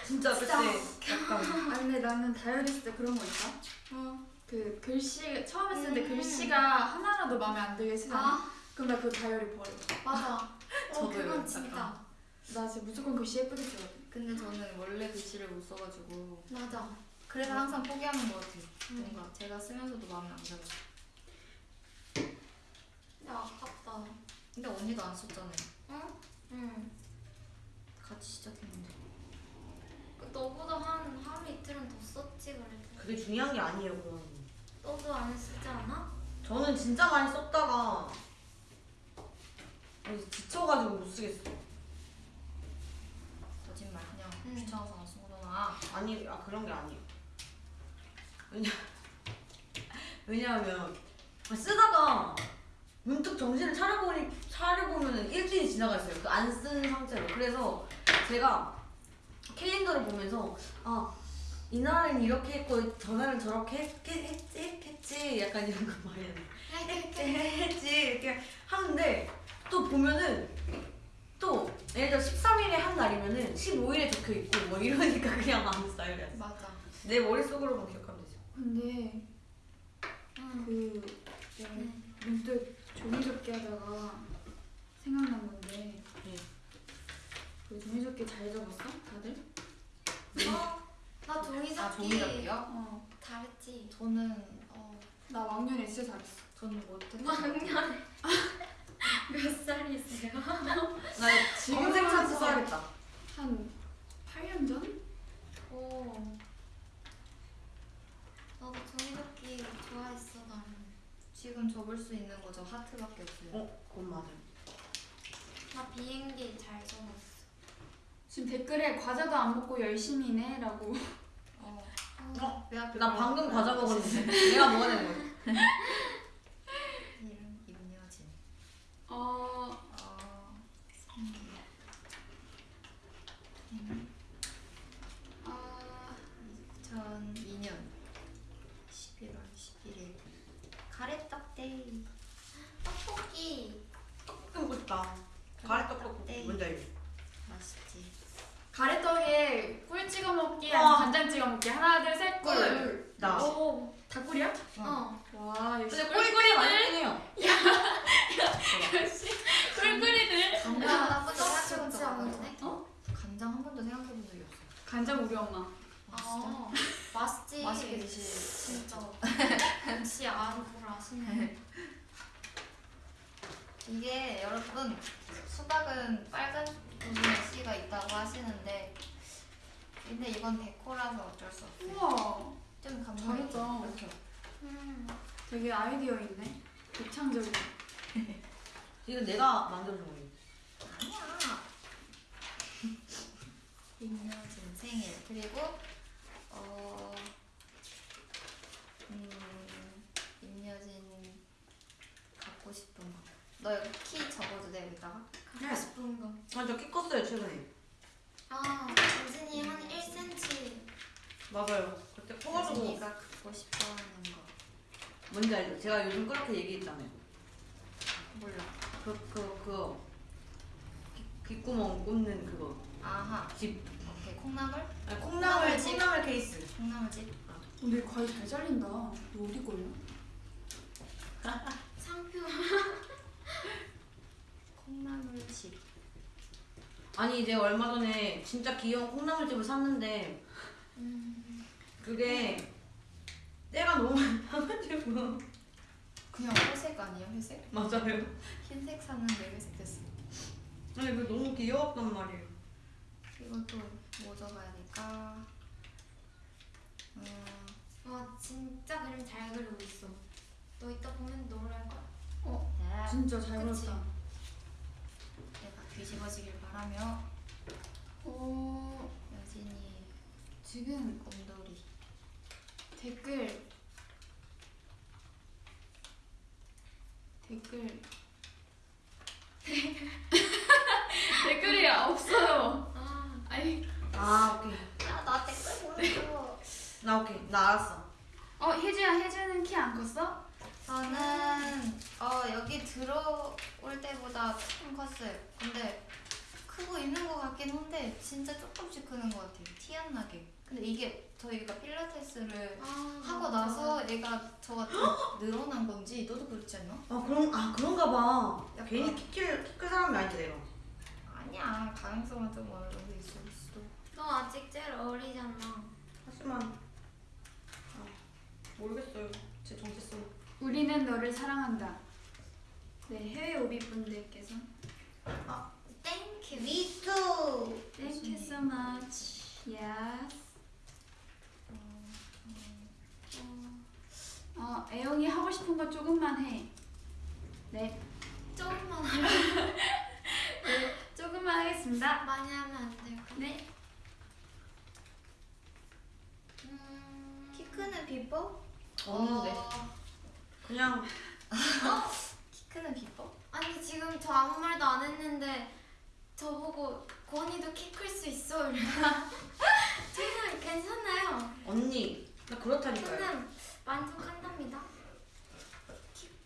진짜 진짜. 그때 약간 아 근데 나는 다이어리 쓸 때 그런 거 있다. 어. 그 글씨 처음에 쓸때 음. 글씨가 하나라도 마음에 안 들게 쓰잖아. 아 그럼 나 그 다이어리 버려. 맞아. 어 저도요, 그건. 진짜 나 진짜 무조건 글씨 예쁘게 쓰거든. 근데 저는 원래 글씨를 못 써가지고 맞아. 그래서 항상 포기하는 것 같아요. 음. 뭔가 제가 쓰면서도 마음에 안 들어. 야 아깝다. 근데 언니도 안 썼잖아요. 응? 응. 같이 시작했는데. 그 너보다 한 하루 이틀은 더 썼지 그래도. 그게 중요한 게 아니에요. 그건. 너도 안 쓰지 않아? 저는 진짜 많이 썼다가 지쳐가지고 못 쓰겠어. 거짓말 그냥 음. 귀찮아서 안쓴 거잖아. 아니, 아 그런 게 아니에요. 왜냐, 왜냐하면 쓰다가 문득 정신을 차려보니 차려보면 일주일이 지나가 있어요. 그 안 쓴 상태로. 그래서 제가 캘린더를 보면서 아 이 날은 이렇게 했고 전날은 저렇게 했, 했, 했, 했지 약간 이런 거 많이 했는데 했지 이렇게 하는데 또 보면은 또 예를 들어 13일에 한 날이면은 15일에 적혀 있고 뭐 이러니까 그냥 안 써요. 그래서. 맞아. 내 머릿속으로만 기억하면 되죠. 근데 응. 그 내가 네. 문득 종이 접기 하다가 생각난 건데 네. 그 종이 접기 잘 접었어? 다들? 어, 나 종이접기 아 종이접기요? 어. 잘했지. 저는 어 나 왕년에 진짜 잘했어. 저는 못했던 왕년에 몇 살이세요? 나 지금 검색 와서- 써야겠다. 한 8년 전? 오. 나도 종이접기 좋아했어 나는. 지금 접을 수 있는 거 저 하트밖에 없어요. 어, 그건 맞아요. 나 비행기 잘 접었어. 지금 댓글에 과자도 안 먹고 열심히네 라고 어. 어? 왜 앞에 나 방금 거 과자? 먹었는데. 내가 먹어야 되는 거야. 이름 임여진. 어... 어. 아... 2002년 11월 11일 가래떡 데이. 떡볶이. 먹고 싶다. 가래 떡볶이 네. 뭔지 알지? 맛있지. 가래떡에 꿀 찍어 먹기 와. 아니면 간장 찍어 먹기 하나 둘셋 꿀! 꿀. 나. 오. 다 꿀이야? 어. 와 역시 근데 꿀꿀이 맛있긴 해요. 역시 꿀꿀이들 간장 한 번도 떡 생각해본 좋지 적 않은데? 없어. 어? 간장 한 번도 생각해본 적이 없어. 간장 우리 엄마 아. 맛있지. 맛있게 드시. 진짜. 역시 아는 걸 아시네. 이게 여러분 수박은 빨간 부분에 씨가 있다고 하시는데 근데 이건 데코라서 어쩔 수 없어요. 우와 좀 감동이 잘했다. 그렇죠. 음. 되게 아이디어 있네 독창적인 이거 내가 만들어준 거예요. 아니야. 임여진 생일 그리고 어 음, 임여진 갖고 싶은 거. 너 여기 키 적어도 돼 여기다가? 갖고 싶은 거. 맞아, 키 컸어요, 최근에. 아, 유진이 한 1cm. 맞아요. 그때 커가지고. 여진이가 갖고 싶어하는 거. 뭔지 알죠? 제가 요즘 그렇게 얘기했잖아요. 몰라. 그, 그, 그. 귀- 귓구멍 꽂는 그거. 아하. 집. 오케이 콩나물? 아니, 콩나물, 콩나물 집. 콩나물 케이스. 콩나물집. 근데 과일 잘 잘린다 이거 어디 거예요? 상표. 콩나물집. 아니, 내가 얼마 전에 진짜 귀여운 콩나물집을 샀는데, 음. 그게 때가 너무 많아가지고. 그냥 회색 아니야 회색? 맞아요. 흰색 샀는데 회색 됐어. 아니, 그 너무 귀여웠단 말이에요. 이것도 뭐 적어야 될까? 음, 와, 진짜 그림 잘 그리고 있어. 너 이따 보면 노래할걸? 네. 진짜 잘? 그렸다 내가 뒤집어지길 바라며 어... 여진이 지금 곰돌이. 댓글 댓글 댓글이 없어요 아, 아니 아, 오케이. 야나 댓글 보여줘. 나 오케이. 나 알았어. 어 혜주야 혜주는 키 안 컸어? 저는 어 여기 들어올 때보다 조금 컸어요. 근데 크고 있는 것 같긴 한데 진짜 조금씩 크는 것 같아요. 티 안 나게. 근데 이게 저희가 필라테스를 아 하고 맞아. 나서 얘가 저가 좀 늘어난 건지 너도 그렇지 않나? 아, 그런, 아, 그런가 봐. 약간- 괜히 키클, 키클 사람이 아닌데, 내가. 아니야 가능성은 좀 어느 정도 있을 수도. 너 아직 제일 어리잖아. 하지만, 아, 모르겠어요. 제 정체성. 우리는 너를 사랑한다 네 해외 오빛 분들께서 Thank you. Me too! Thank you so much Yes 어 애용이 하고 싶은 거 조금만 해 네, 조금만 하면 네 조금만 하겠습니다 많이 하면 안 돼요. 네 음. 키 크는 비법? 없는데. 어, 그냥, 키 크는 비법? 아니 지금 저 아무 말도 안 했는데 저보고 권이도 키 클 수 있어 이러나 저는 괜찮아요. 언니. 나 그렇다니까요. 저는 만족한 답니다.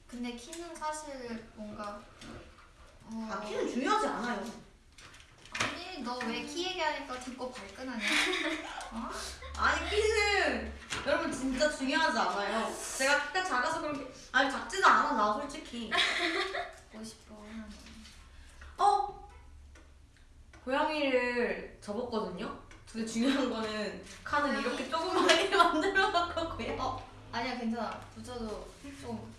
근데 키는 사실 뭔가 어, 아, 키는 중요하지 않아요. 아니 너 왜 키 얘기하니까 듣고 발끈하냐? 아니 키는 여러분 진짜 중요하지 않아요. 제가 키가 작아서 그렇게 아니 작지도 않아 나 솔직히. 싶어. 어? 고양이를 접었거든요. 근데 중요한 거는 칸을 이렇게 조그맣게 만들어 놓고 어 아니야 괜찮아. 붙여도 좀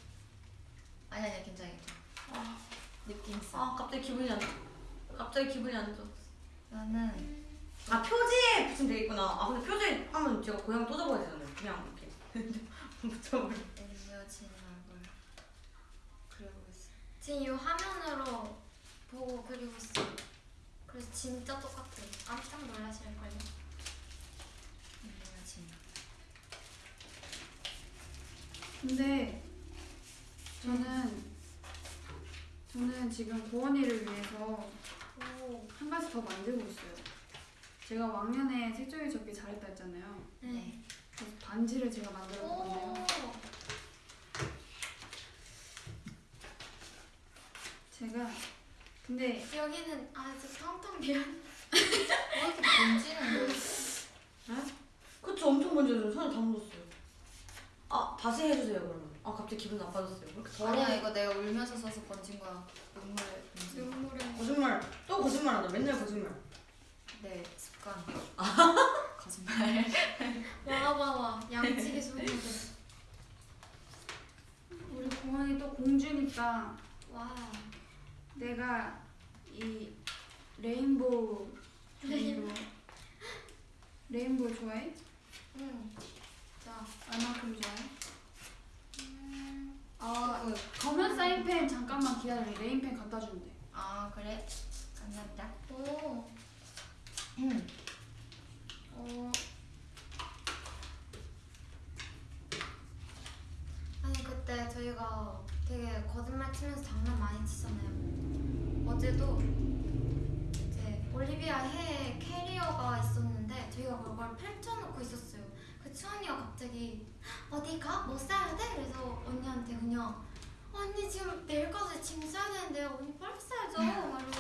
아니 아니야 괜찮아 괜찮아. 느낌 있어. 아 갑자기 기분이 안 좋아. 갑자기 기분이 안 좋아. 나는 아 표지에 붙이면 되겠구나. 아 근데 표지에 하면 제가 고양이 또 접어야 되잖아요. 그냥 이렇게 붙여버려. 엘리어진 얼굴 그려보겠어. 지금 이 화면으로 보고 그리고 있어요. 그래서 진짜 똑같아요. 깜짝 놀라실걸요. 엘리어진. 근데 저는 저는 지금 고원이를 위해서 오. 한 가지 더 만들고 있어요. 제가 왕년에 색종이 접기 잘했다 했잖아요. 네. 그래서 반지를 제가 만들어. 건데요. 제가 근데 여기는 아주 텅텅 비어. 왜 이렇게 번지는 거야? 그쵸 엄청 번져요. 손에 다 묻었어요. 아 다시 해주세요 그러면. 아 갑자기 기분 나빠졌어요. 더러워. 아니야 이거 내가 울면서 써서 번진 거야. 눈물에 번진. 눈물을. 거짓말. 또 거짓말하다. 맨날 거짓말. 네 습관. 거짓말. 와와와 양치기 소리들. 우리 고원이 또 공주니까 와. 내가 이 rainbow rainbow rainbow 좋아해? 응. 자. 얼마큼 좋아해? 음. 아 그, 검은 사인펜 잠깐만 기다려 네임펜 갖다 주면 돼아 그래? 감사합니다. 오. 음. 어. 아니 그때 저희가 되게 거짓말 치면서 장난 많이 치잖아요. 어제도 이제 올리비아 해에 캐리어가 있었는데 저희가 그걸 펼쳐놓고 있었어요. 그 추언니가 갑자기 어디 가? 뭐 싸야 돼? 그래서 언니한테 그냥 언니 지금 내일까지 짐 싸야 되는데 언니 빨리 싸야죠. 말로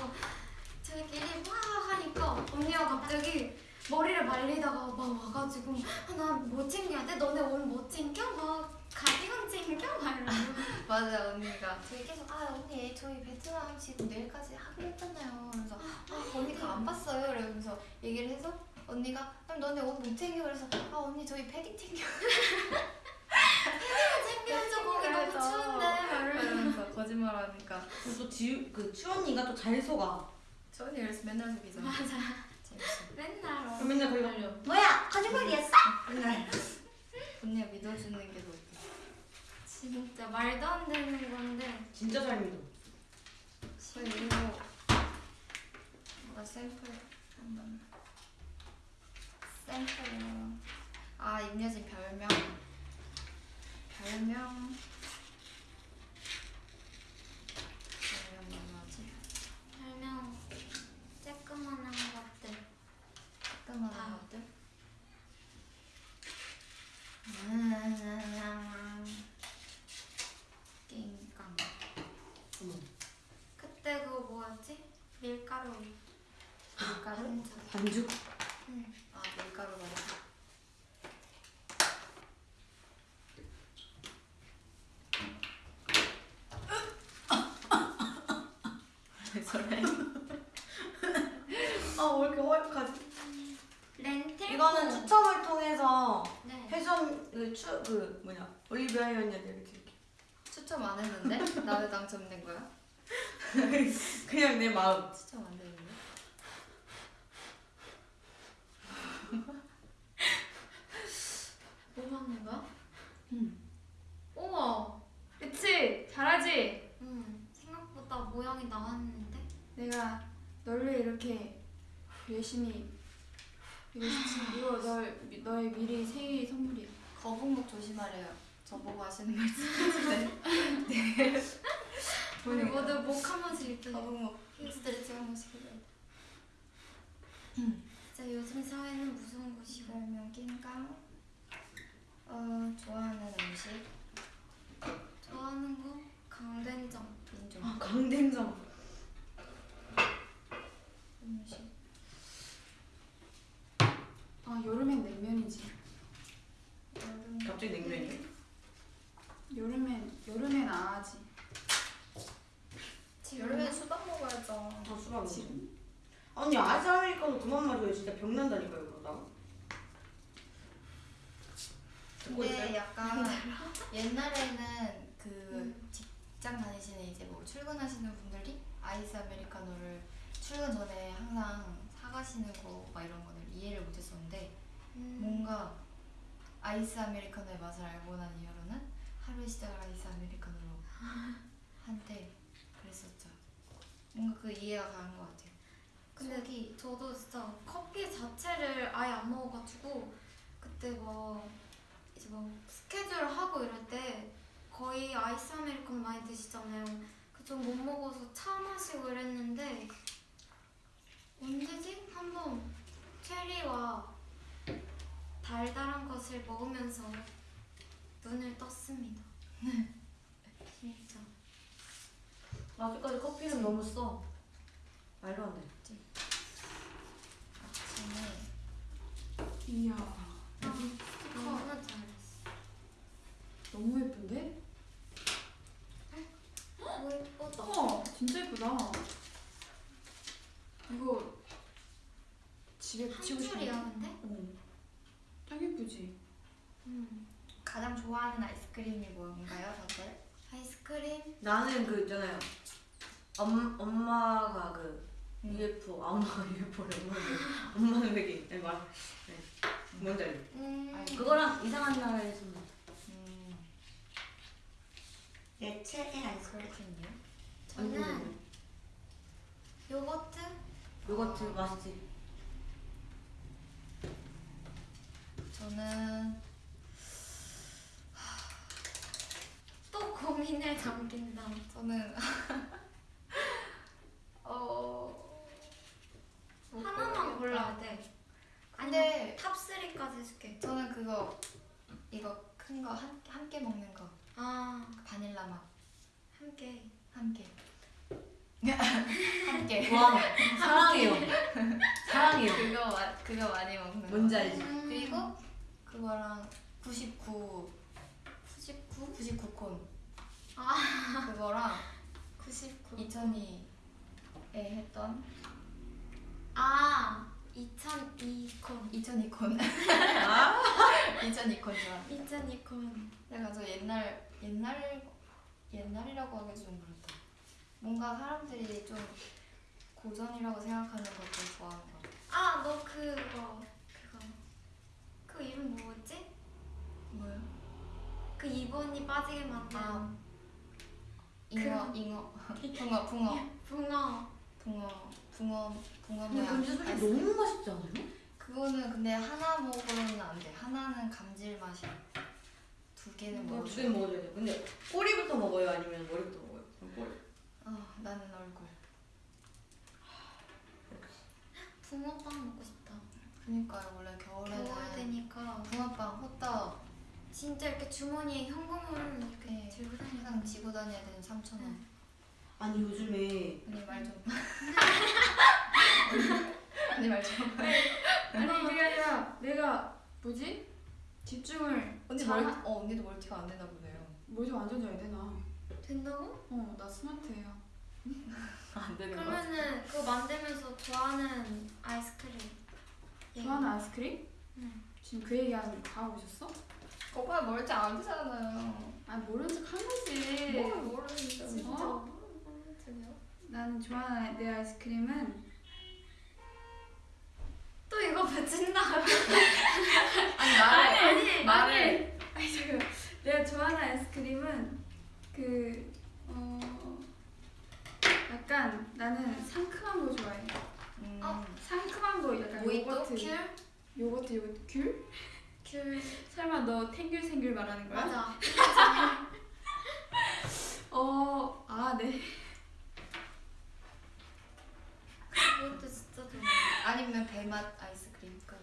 저희끼리 와 하니까 언니가 갑자기 머리를 말리다가 막 와가지고 아, 나뭐 챙겨야 돼? 너네 오늘 뭐 챙겨? 막 가디건 챙겨? 막 이러고 맞아 언니가 저희 계속 아 언니 저희 베트남 지금 내일까지 하기로 했잖아요. 그래서 아 언니가 안 봤어요. 이러면서 얘기를 해서 언니가 그럼 너네 옷 못 챙겨 그래서 아 언니 저희 패딩 챙겨. 챙겨줘 거기 너무. 추운데 이러면서 거짓말하니까 그리고 또 지우 그 추언니가 또 잘 속아. 저 언니 그래서 맨날 속이잖아. 맞아. 맨날 그럼 맨날 걸려. 뭐야 거짓말이었어? 맨날. 언니가 믿어주는 게더 웃겨. 진짜 말도 안 되는 건데 진짜 잘 믿어. 그리고 뭔가 샘플 한번 샘플로 아 임여진 별명 별명 별명 뭐지? 별명 쬐끄만한 것들 뜨끔한 것들 음, 낑깡 어머. 그때 그거 뭐였지? 밀가루 밀가루? 반죽 반죽? 응. 아 밀가루 말이야 왜 저래? 아왜 이렇게 허약하지? 렌틸 이거는 추첨을 통해서 네. 패션 그추 그 뭐냐 올리비아 이렇게 이렇게. 추첨 안 했는데? 나왜 당첨된 거야? 그냥 내 마음. 추첨 안 됐는데? 뭐 먹는 거야? 응. 우와 그치? 잘하지? 응. 생각보다 모양이 나왔는데? 내가 너를 이렇게 열심히 이거, 이거 널, 너의 미리 생일 선물이야. 거북목 조심하래요. 저보고 하시는 말씀인데. 우리 모두 목한 번씩 이렇게 거북목. 스트레칭 한 번씩 해줘야 돼 진짜 요즘 사회는 무서운 곳이고 별명 낑깡 어, 좋아하는 음식? 좋아하는 거? 강된장 인정 아 강된장. 음식. 아 여름엔 냉면이지. 여름... 갑자기 냉면이 여름엔 여름엔 아지. 여름엔 수박 먹어야죠. 아 수박 먹지 아니 아지 아메리카노 그만 마셔요 진짜 병난다니까요, 그러다. 근데 있어요? 약간 옛날에는 그 직장 다니시는 이제 뭐 출근하시는 분들이 아이스 아메리카노를 출근 전에 항상 사가시는 거 막 이런 거를 이해를 못했었는데 음. 뭔가 아이스 아메리카노의 맛을 알고 난 이후로는 하루의 시작을 아이스 아메리카노로 한때 그랬었죠. 뭔가 그 이해가 가는 것 같아요. 근데 속이 저도 진짜 커피 자체를 아예 안 먹어가지고 그때 뭐 뭐 스케줄 하고 이럴 때 거의 아이스 아메리카노 많이 드시잖아요. 그좀 못 먹어서 차 마시고 이랬는데 언제지? 한번 체리와 달달한 것을 먹으면서 눈을 떴습니다. 진짜. 아직까지 커피는 너무 써 말도 안돼 아침에 이야. 너무 잘했어. 너무 예쁜데? 오 예쁘다. 어, 진짜 예쁘다. 이거 집에 한 붙이고 싶어. 줄이야 근데? 어. 딱 예쁘지? 음. 가장 좋아하는 아이스크림이 뭔가요, 다들? 아이스크림? 나는 그 있잖아요 엄, 엄마가 그 음. UFO 아 엄마가 UFO래 엄마는 되게 네, 말 네. 뭔지 알죠? 음. 그거랑 이상한 나라에서 음, 내 최애 아이스크림 그렇군요. 저는 요거트? 요거트 맛있지? 저는 또 고민을 잠긴다. 저는 어뭐 하나만. 골라야 돼. 근데 top 3까지 해줄게. 저는 그거 이거 큰거한 함께 먹는 거 아, 바닐라 맛 함께. 함께 함께 와 사랑해요 사랑해요 그거 마, 그거 많이 먹는 거. 뭔지 알지? 음. 그리고 그거랑 99 99? 99콘 아. 그거랑 99. 2002에 했던 아, 2002콘. 2002콘 아 2002콘 좋아 2002콘. 내가 저 옛날 옛날 옛날이라고 하기 좀 그렇다. 뭔가 사람들이 좀 고전이라고 생각하는 것들 좋아하는. 아, 너 그거. 그거. 그 이름 뭐였지? 뭐요? 그 이번이 빠지게 만든 아. 잉어 잉어 붕어 붕어 붕어. 붕어 붕어 붕어 근데 아이스- 너무 맛있지 않아요? 그거는 근데 하나 먹으로는 안 돼. 하나는 감질 맛이야. 두 개는 뭐 먹어. 두개 먹어줘야 돼 근데 꼬리부터 먹어요 아니면 머리부터 먹어요? 그럼 꼬리 아 나는 얼굴. 붕어빵 먹고 싶다. 그니까요 원래 겨울에는 겨울 되니까 붕어빵 호떡 진짜 이렇게 주머니에 현금을 이렇게 네. 들고 다니는 항상 지고 다녀야 되는 3천 원. 아니 요즘에 언니 말 좀. 언니 말 좀. 아니 그게 아니라 내가 뭐지? 집중을 언니 잘 멀, 하- 어 언니도 멀티가 안 되나 보네요. 뭐지 완전 잘 되나? 된다고? 어, 나 스마트해요. 안 되는 그러면은 그거 만들면서 좋아하는 아이스크림. 좋아하는 아이스크림? 응. 지금 그 얘기 하는 다 오셨어? 오빠 멀티 안 되잖아요. 아 모른 척한 거지. 뭘 모르는데. 진짜 어? 모르겠어요. 나는 좋아하는 내 아이스크림은 또 이거 붙인다. 아니 말해. 아니 말을. 아니 잠깐 내가 좋아하는 아이스크림은 그 어, 약간 나는 상큼한 거 좋아해. 음. 어? 상큼한 거 약간 모히또? 요거트 귤? 요거트 요거트 귤? 귤. 설마 너 탱귤생귤 말하는 거야? 맞아. 어, 아 네. 그것도 진짜 좋아. 아니면 배맛 아이스크림. 그.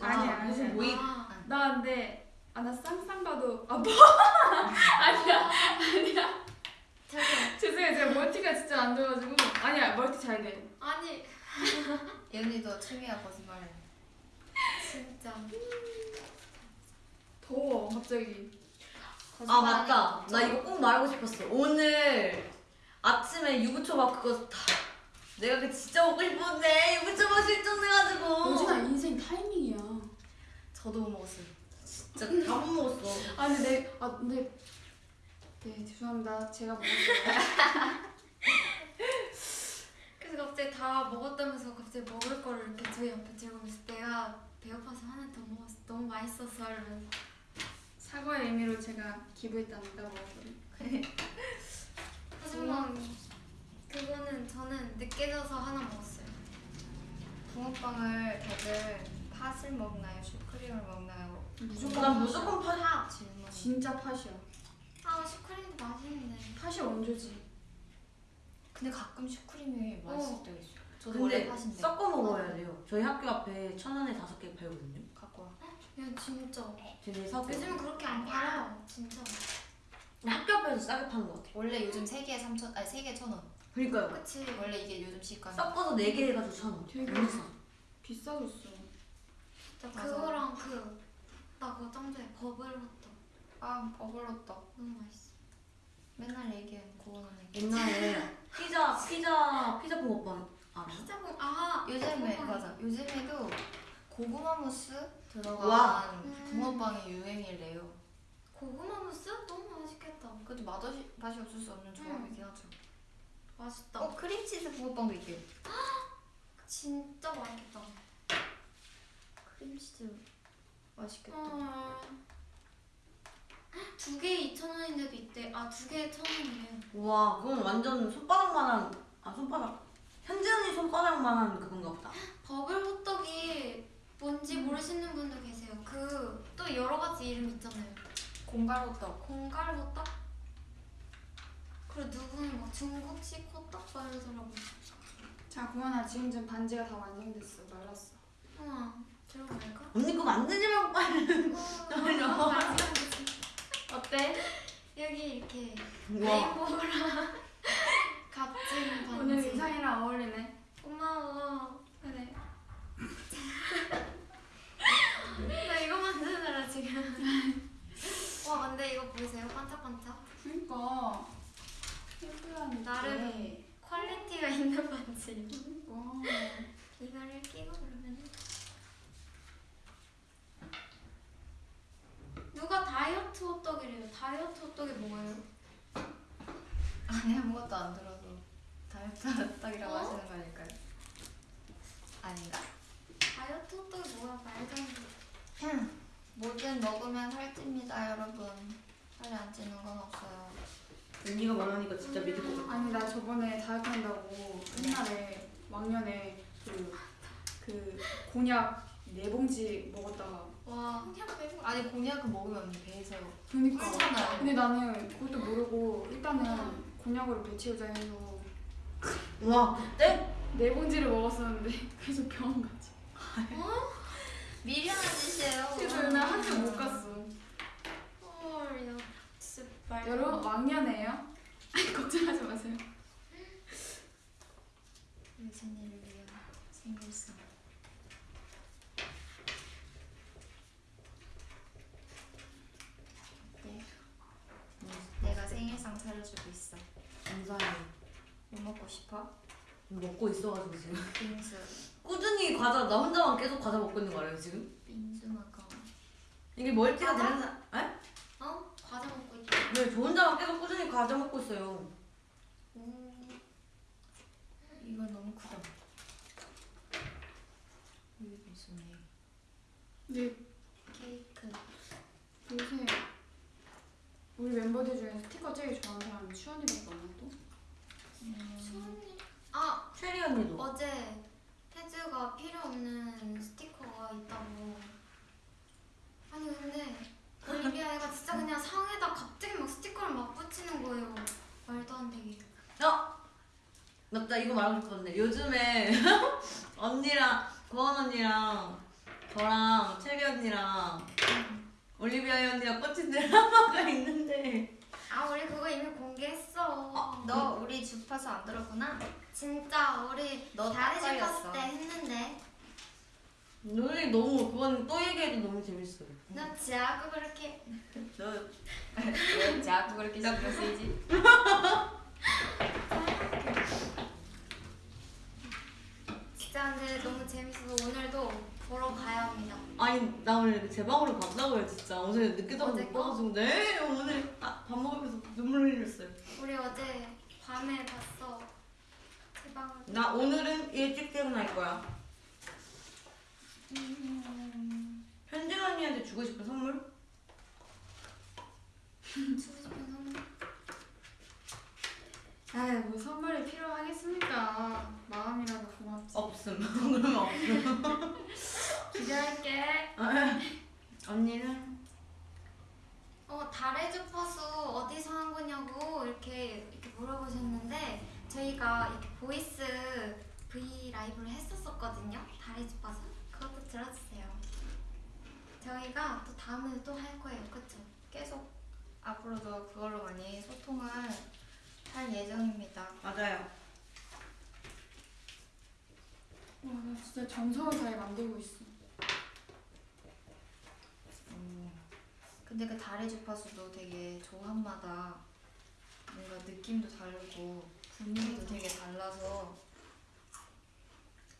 아니야, 아, 무슨 아니야. 모임 아, 나 근데 아나 쌍쌍 봐도 아 뭐? 아니야 아니야 죄송해요 제가 멀티가 진짜 안 돼가지고 아니야 멀티 잘 돼. 아니 연희도 취미야 거짓말. 진짜. 더워 갑자기. 아 맞다. 나 이거 꼭 말하고 싶었어. 오늘 아침에 유부초밥 그거 다 내가 그 진짜 먹고 싶었는데 유부초밥 실종돼가지고 오진아 인생 타이밍이야. 저도 못 먹었어요. 진짜 다 못 먹었어. 아 근데 내, 아 근데 네 죄송합니다. 제가 먹었어요. 그래서 갑자기 다 먹었다면서 갑자기 먹을 거를 이렇게 저희 옆에 들고 있을 때가 배고파서 하나 더 먹었어. 너무 맛있었어 이러면서. 사과의 의미로 제가 기부했답니다. 먹었거든요. 하지만 그거는 저는 늦게 져서 하나 먹었어요. 붕어빵을 다들 팥을 먹나요? 슈크림을 먹나요? 난 무조건 파. 질문. 진짜 팥이야. 아 슈크림도 맛있는데. 팥이 원조지. 근데 가끔 슈크림이 맛있을 어. 때가 있어요. 저도 원래 근데 팥인데. 섞어 먹어야 돼요. 저희 학교 앞에 천 원에 다섯 개 팔거든요. 갖고 와. 야 진짜. 쟤네 사고. 요즘은 그렇게 안 팔아. 진짜. 학교 앞에서 싸게 파는 것 같아. 원래 요즘 3개에 3천, 아니 3개에 1,000원. 그러니까요. 그치. 원래 이게 요즘 시가. 섞어서 네개 해가지고 천 원. 되게. 비싸졌어. 진짜 맞아. 그거랑 그. 나 그거 짱 좋아해. 버블 호떡. 아, 버블호떡. 너무 맛있어. 맨날 얘기하는 고원 언니. 옛날에 피자 피자 피자 붕어빵 알아? 피자고 아 요즘에 붕어빵. 맞아. 요즘에도 고구마 무스 들어간 와. 음. 붕어빵이 유행이래요. 고구마 무스 너무 맛있겠다. 그래도 맛없이 맛이 없을 수 없는 조합이긴 하죠. 맛있다. 어 크림치즈 붕어빵도 있대요. 진짜 맛있겠다. 크림치즈 맛있겠다. 어. 두 개에 2,000원인데도 있대. 아, 두 개에 1,000원이래. 와 그건 완전 손바닥만한 아 손바닥 현지 언니 손바닥만한 그건가 보다. 버블 호떡이 뭔지 모르시는 분도 계세요. 그 또 여러 가지 이름 있잖아요. 공갈호떡. 공갈 호떡? 그리고 누구는 막 중국식 호떡 말하더라고. 자 구원아 지금 좀 반지가 다 완성됐어. 말랐어. 우와, 들어갈까? 언니 그거 만들지 말고 빨리. 어, 맛있어. 어때? 여기 이렇게 와 rainbow랑 값진 반지. 오늘 의상이랑 어울리네. 고마워. 그래. 나 이거 만드느라 지금. 와 근데 이거 보이세요? 반짝반짝. 그러니까 예쁘다니. 나름 quality가 있는 반지. 이거를 끼고 그러면 누가 다이어트 호떡이래요. 다이어트 호떡이 뭐예요? 아니 아무것도 안 들어도 다이어트 호떡이라고 어? 하시는 거니까요. 아닌가? 다이어트 호떡이 뭐야? 말도 안 돼. 뭐든 먹으면 살찝니다 여러분. 살이 안 찌는 건 없어요. 언니가 말하니까 진짜 믿을 것 같아. 아니 나 저번에 다이어트 한다고 옛날에 왕년에 그, 그 곤약 네 봉지 먹었다가 와. 곤약 빼고 아니 곤약은 먹으면 언니 배에서 그니까 찌잖아요. 근데 나는 그것도 모르고 일단은 곤약으로 배 채우자 해서 와 그때 네 봉지를 먹었었는데 계속 병원 갔지 미련한 짓이에요. 그래서 오늘 학교 못 갔어. 여러분 왕년에요? 걱정하지 마세요 유진이를 위한 생일상. 네. 내가 생일상 차려주고 있어. 감사해요. 뭐 먹고 싶어? 먹고 있어가지고 지금 빙수. 꾸준히 과자 나 혼자만 계속 과자 먹고 있는 거 알아요 지금? 빙수 먹어. 이게 멀티가? 되는 사 에? 어? 과자 먹고 있다. 네, 저 혼자만 계속 꾸준히 과자 먹고 있어요. 오. 이건 너무 크다. 우유 빙수네. 근데 케이크. 요새 우리 멤버들 중에 스티커 제일 좋아하는 사람이 추원이밖에 없나 또? 음. 수언니. 아, 체리 언니도. 어제 태주가 필요 없는 스티커가 있다고. 아니 근데 올리비아 애가 진짜 그냥 상에다 갑자기 막 스티커를 막 붙이는 거예요. 말도 안 되게. 어? 맞다 이거 말하고 싶었는데 요즘에 언니랑 고원 언니랑 저랑 체리 언니랑 올리비아 언니랑 꽂힌 드라마가 있는데 아 우리 그거 이미 공개했어. 너 우리 주파수 안 들었구나? 진짜 우리 너 갔을 걸렸어. 때 했는데 오늘 너무 그건 또 얘기해도 너무 재밌어요. 나 지하고 그렇게 저왜 자꾸 그렇게 신경 쓰이지? 진짜 근데 너무 재밌어서 오늘도 보러 가야 합니다. 아니 나 오늘 제 방으로 간다고요 진짜 어제 늦게 자고 어제 못 거? 봐가지고 네 오늘 아, 밥 먹으면서 눈물 흘렸어요. 우리 어제 밤에 봤어. 제 방을. 나 오늘은 일찍 퇴근할 거야. 현진 언니한테 주고 싶은 선물? 주고 싶은 선물. 아이 뭐 선물이 필요하겠습니까? 마음이라도 고맙지. 없음. 그러면 없음. 기대할게. 언니는? 어 달의 주파수 어디서 한 거냐고 이렇게 이렇게 물어보셨는데 저희가 이렇게 voice V 라이브를 했었었거든요. 달의 주파수 그것도 들어주세요. 저희가 또 다음에 또할 거예요, 그렇죠? 계속 앞으로도 그걸로 많이 소통을 할 예정입니다. 맞아요. 와, 나 진짜 정성을 다해 만들고 있어. 근데 그 달의 주파수도 되게 조합마다 뭔가 느낌도 다르고 분위기도 되게 달라서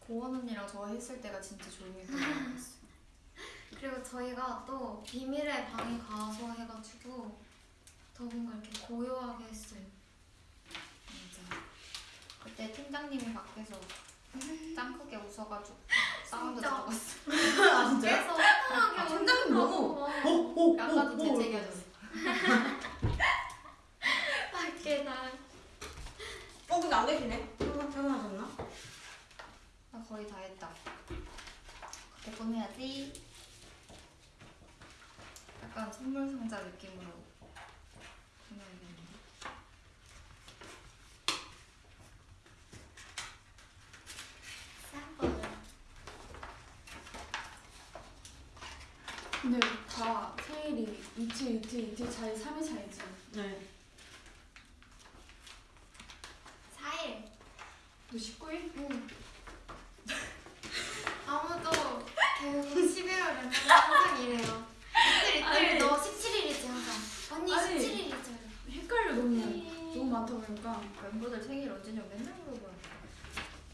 고원 언니랑 저 했을 때가 진짜 재밌던 것 같았어요. 그리고 저희가 또 비밀의 방에 가서 해가지고 더 뭔가 이렇게 고요하게 했어요. 진짜. 그때 팀장님이 밖에서 짱 크게 웃어가지고 사운드. 들어갔어. 아 진짜요? 그래서 화끈하게 아, 팀장님 너무-. 오, 오, 아까도 오, 재채기하셨어. 밖에 날. 어 근데 안 계시네. 퇴근 퇴근하셨나? 나 거의 다 했다. 그때 꾸며야지. 약간 선물 상자 느낌으로 꾸며야겠는데. 쌈벌. 근데 다 생일이 이틀 이틀 이틀 차이 3일 차이지. 네. 4일. 너 19일? 응. 아무도 계속 11월에는 항상 이래요. 이틀 이틀 아니. 너 17일이지 항상. 언니 아니. 17일이죠. 헷갈려 너무 너무 많다 보니까. 멤버들 생일 언제냐고 맨날 물어봐요.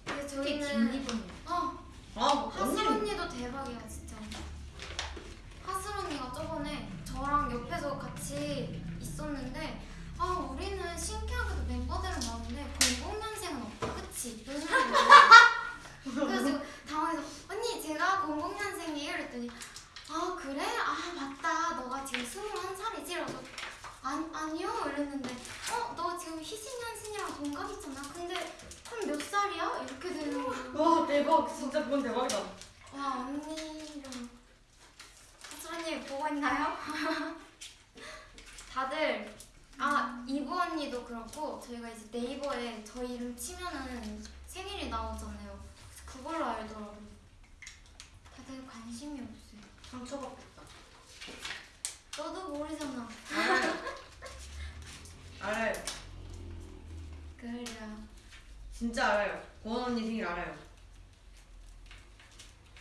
근데 저희는 김리본이 어 아 하슬 언니. 언니도 대박이야 진짜. 하슬 언니가 저번에 저랑 옆에서 같이 있었는데 아 우리는 신기하게도 멤버들은 많은데 00년생은 없다 그치? 그래서 당황해서 언니 제가 00년생이에요 이랬더니 아 그래? 아 맞다 너가 지금 21살이지? 이러서 아니, 아니요 이랬는데 어? 너 지금 희진년생이랑 동갑이잖아 근데 그럼 몇 살이야? 이렇게 되는 거예요 와 대박 진짜 그건 대박이다. 와 언니랑 하슬언니 보고 있나요? 다들 아 이브 언니도 그렇고 저희가 이제 네이버에 저희 이름 치면은 생일이 나오잖아요. 그걸로 알더라고. 다들 관심이 없어요. 상처받겠다. 너도 모르잖아. 알아요. 알아요. 그래. 진짜 알아요. 고원 언니 생일 알아요.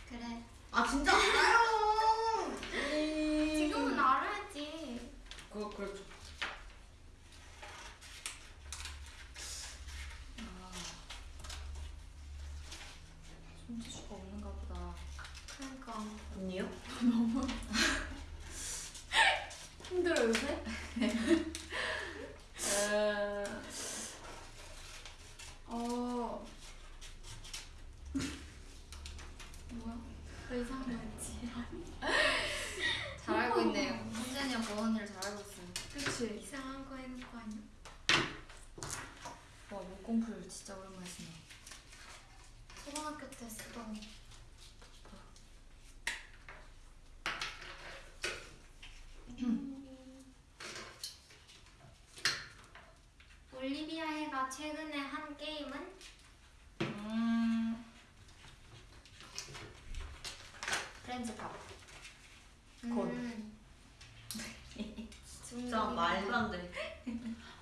그래. 아 진짜 알아요. 음. 지금은 알아야지. 그 그렇죠. 아, 손재주가 없는가 보다. 언니요? 힘들어 요새? 어. 뭐야? 그 이상한 거였지. 잘 알고 있네요. 고원 언니를 잘 알고 있어요. 그치. 이상한 거 해놓은 거 아니야? 와 목공풀 진짜 오랜만에 쓰네. 초등학교 때 쓰던 거. 올리비아가 최근에 한 게임은 음. 프렌즈팝. 곧. 음. 진짜 말도 안 돼.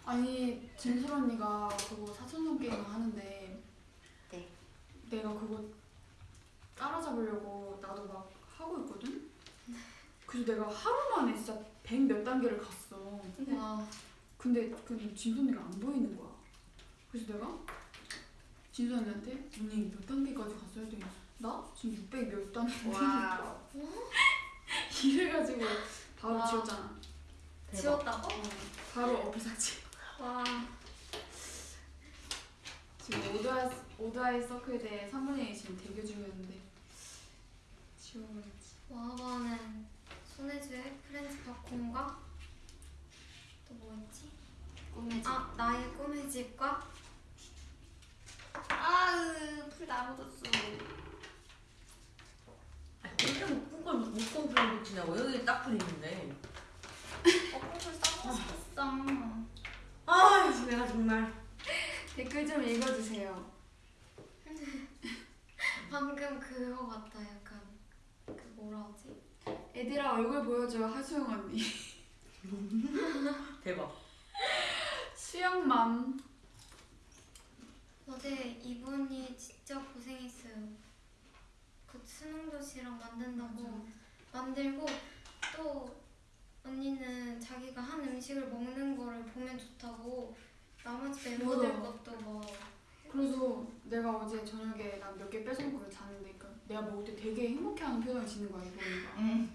아니 진솔 언니가 그거 사천성 게임 하는데 네. 내가 그거 따라잡으려고 나도 막 하고 있거든. 그래서 내가 하루 만에 진짜 백 몇 단계를 갔어. 와. 근데 근데 진솔 언니가 안 보이는 거야. 그래서 내가 진솔 언니한테 언니 몇 단계까지 갔어야 했더니 나 지금 600몇 단계 wow. 이래가지고 바로 와. 지웠잖아. 대박. 지웠다고? 바로 어플 삭제. 와. 지금 ODD EYE ODD EYE CIRCLE 대 3분의 1 지금 대결 중이었는데 지워버렸지. 와바는 손혜주의 프렌즈 바콘과 또 뭐였지? 꿈의 집. 아 나의 꿈의 집과 아으 풀다 묻었어. 그렇게 묶은 걸 묶은 풀을 붙이냐고 여기 딱 풀리는데. 어풀 싸고 싶었어. 아 내가 정말. 댓글 좀 읽어주세요. 방금 그거 같다 약간 그 뭐라 하지? 애들아 얼굴 보여줘 하수영 언니. 대박. 수영맘. 어제 이분이 진짜 고생했어요. 그 수능 도시락 만든다고 만들고 또 언니는 자기가 한 음식을 먹는 거를 보면 좋다고 나머지 멤버들 맞아. 것도 뭐 그래서 내가 어제 저녁에 난 몇 개 뺏어먹고 잤는데 그러니까 내가 먹을 때 되게 행복해하는 표정을 짓는 거야 이보니까. 응.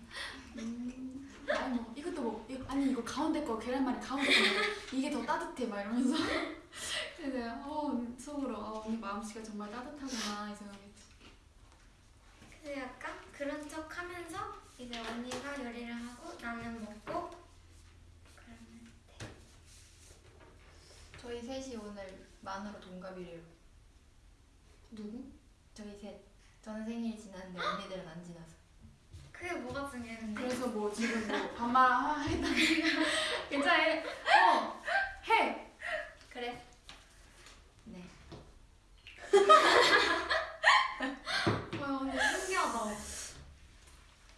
음, 아니 뭐 이것도 뭐 이거, 아니 이거 가운데 거 계란말이 가운데 거. 이게 더 따뜻해 막 이러면서 그래서 내가 어 속으로 어, 언니 마음씨가 정말 따뜻하구나 이 생각했지. 그래서 약간 그런 척 하면서 이제 언니가 요리를 하고 나는 먹고 그러면 저희 셋이 오늘 만으로 동갑이래요. 누구? 저희 셋. 저는 생일이 지났는데 언니들은 안 지나서. 그게 뭐가 중요한데? 그래서 뭐 지금 뭐 반말 했다니까 괜찮아 해. 어 해. 그래. 네. 와 언니 신기하다.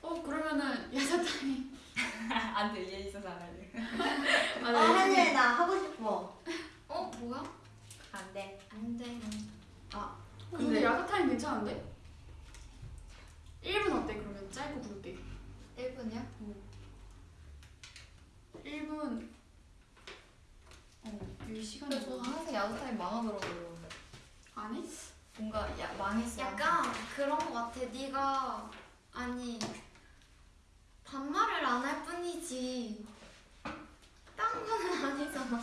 어 그러면은 야자탕이 안돼 얘 있어서 안 할래. 아 한일 나 하고 싶어. 어 뭐야? 안 돼. 안 돼. 근데 근데- 야자탕이 괜찮은데? 1분 어때 그러면 짧고 굵게 1분이야? 1분 어이 시간이 저는 항상 야구 타임 망하더라고요. 안 해? 뭔가 야, 망했어. 약간 그런 거 같아. 네가 아니 반말을 안 할 뿐이지. 딴 거는 아니잖아.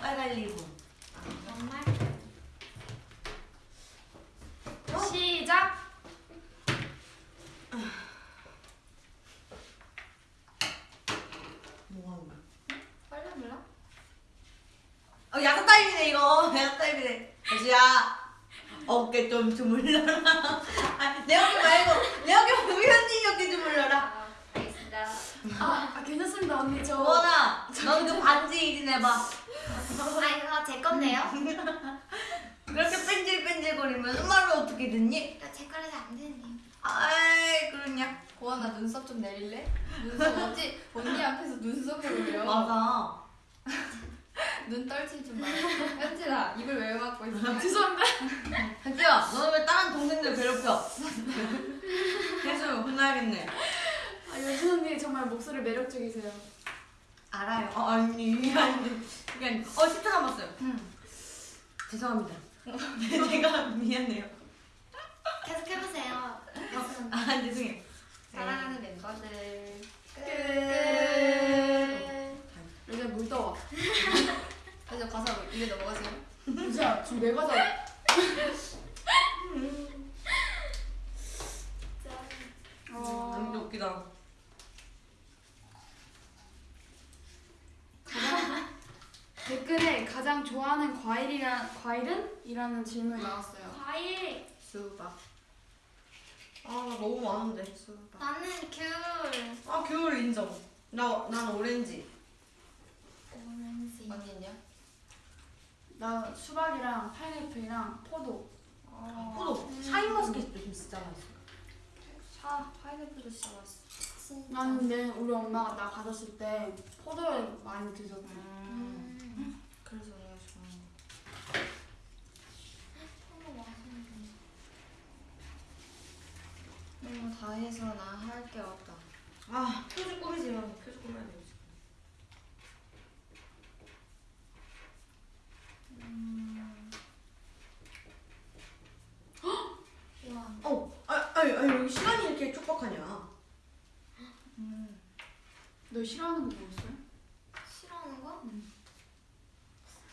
빨갈리고. 반말? 시작! 뭐 하는 거야? 빨리 몰라? 어 야자 타임이네 이거. 야자 타임이네. 여주야 어깨 좀 주물러라. 아, 내 어깨 말고 내 어깨 말고 현진이 어깨 주물러라. 아, 알겠습니다. 아, 아 괜찮습니다 언니 저 원아 너도 그 반지 일인 해봐. 아 이거 제 건데요? 그렇게 뺀질뺀질거리면 음악을 어떻게 듣니? 이거 제 거라서 안 되는데요. 아이 그러냐. 고아나 눈썹 좀 내릴래? 눈썹 어찌 언니 앞에서 눈썹을 올려? 맞아. 눈 떨지 좀 마. 현진아 입을 왜 막고 있어? 죄송합니다 현지야 너는 왜 다른 동생들 괴롭혀? 계속 혼나야겠네. 아 여진 언니 정말 목소리 매력적이세요 알아요. 어, 아니 아니 이게 아니. 어 10초 남았어요. 죄송합니다. 제가 미안해요. 계속 해보세요. 아 죄송해요. 사랑하는 멤버들. 끝. 요새 물 떠와 그래서 가사 입에 넘어가세요. 요새야 지금 내 너무 어, 웃기다. 댓글에 가장 좋아하는 과일이라, 과일은? 이라는 질문이 나왔어요 과일. 수박. 아 너무 많은데. 수박. 나는 귤. 아 겨울 인정. 나 난 오렌지. 오렌지. 언니는요? 나 수박이랑 파인애플이랑 포도 포도 샤인머스켓도 좀 진짜 맛있어. 샤 파인애플도 진짜 맛있어. 나는 근데 우리 엄마가 나 가졌을 때 포도를 많이 드셨고 음. 그래서 내가 좋아하는 거. 이런 거다 해서 나 할 게 없다. 아 표지 꾸미세요. 표지 꾸며야 돼. 음. 우와. 어, 아, 아니, 아니 여기 시간이 이렇게 촉박하냐? 음. 너 싫어하는 거 뭐였어요? 싫어하는 거? 음.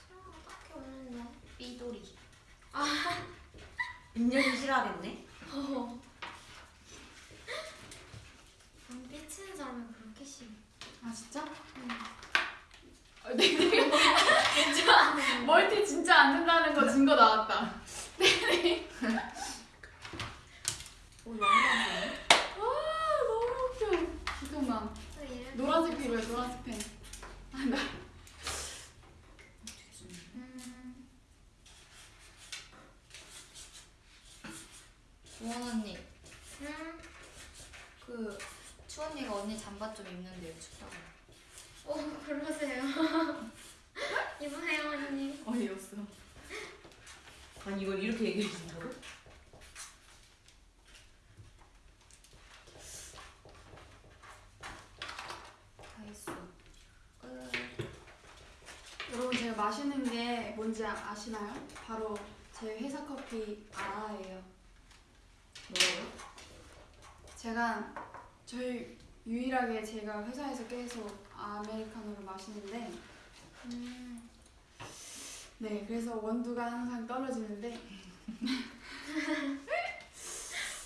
싫어하는 거 딱히 없는데. 삐돌이. 인연이 싫어하겠네. 안 삐치는 사람이 그렇게 싫어. 아 진짜? 응. 아, 네, 네. 진짜 멀티 진짜 안 된다는 거 증거 나왔다. 오 양말. 아 너무 웃겨. 잠깐만. 노란색 필요해 노란색 펜. 아, 나 음. 주원 언니. 음. 그 추언니가 언니 잠바 좀 입는데요. 오 그러세요. 이번에요 언니. 어이없어. 아니 이걸 이렇게 얘기해 준다고? 다 했어. 끝. 여러분 제가 마시는 게 뭔지 아- 아시나요? 바로 제 회사 커피 아예요. 뭐라고? 제가 저희 유일하게 제가 회사에서 계속 아메리카노를 마시는데 음. 네 그래서 원두가 항상 떨어지는데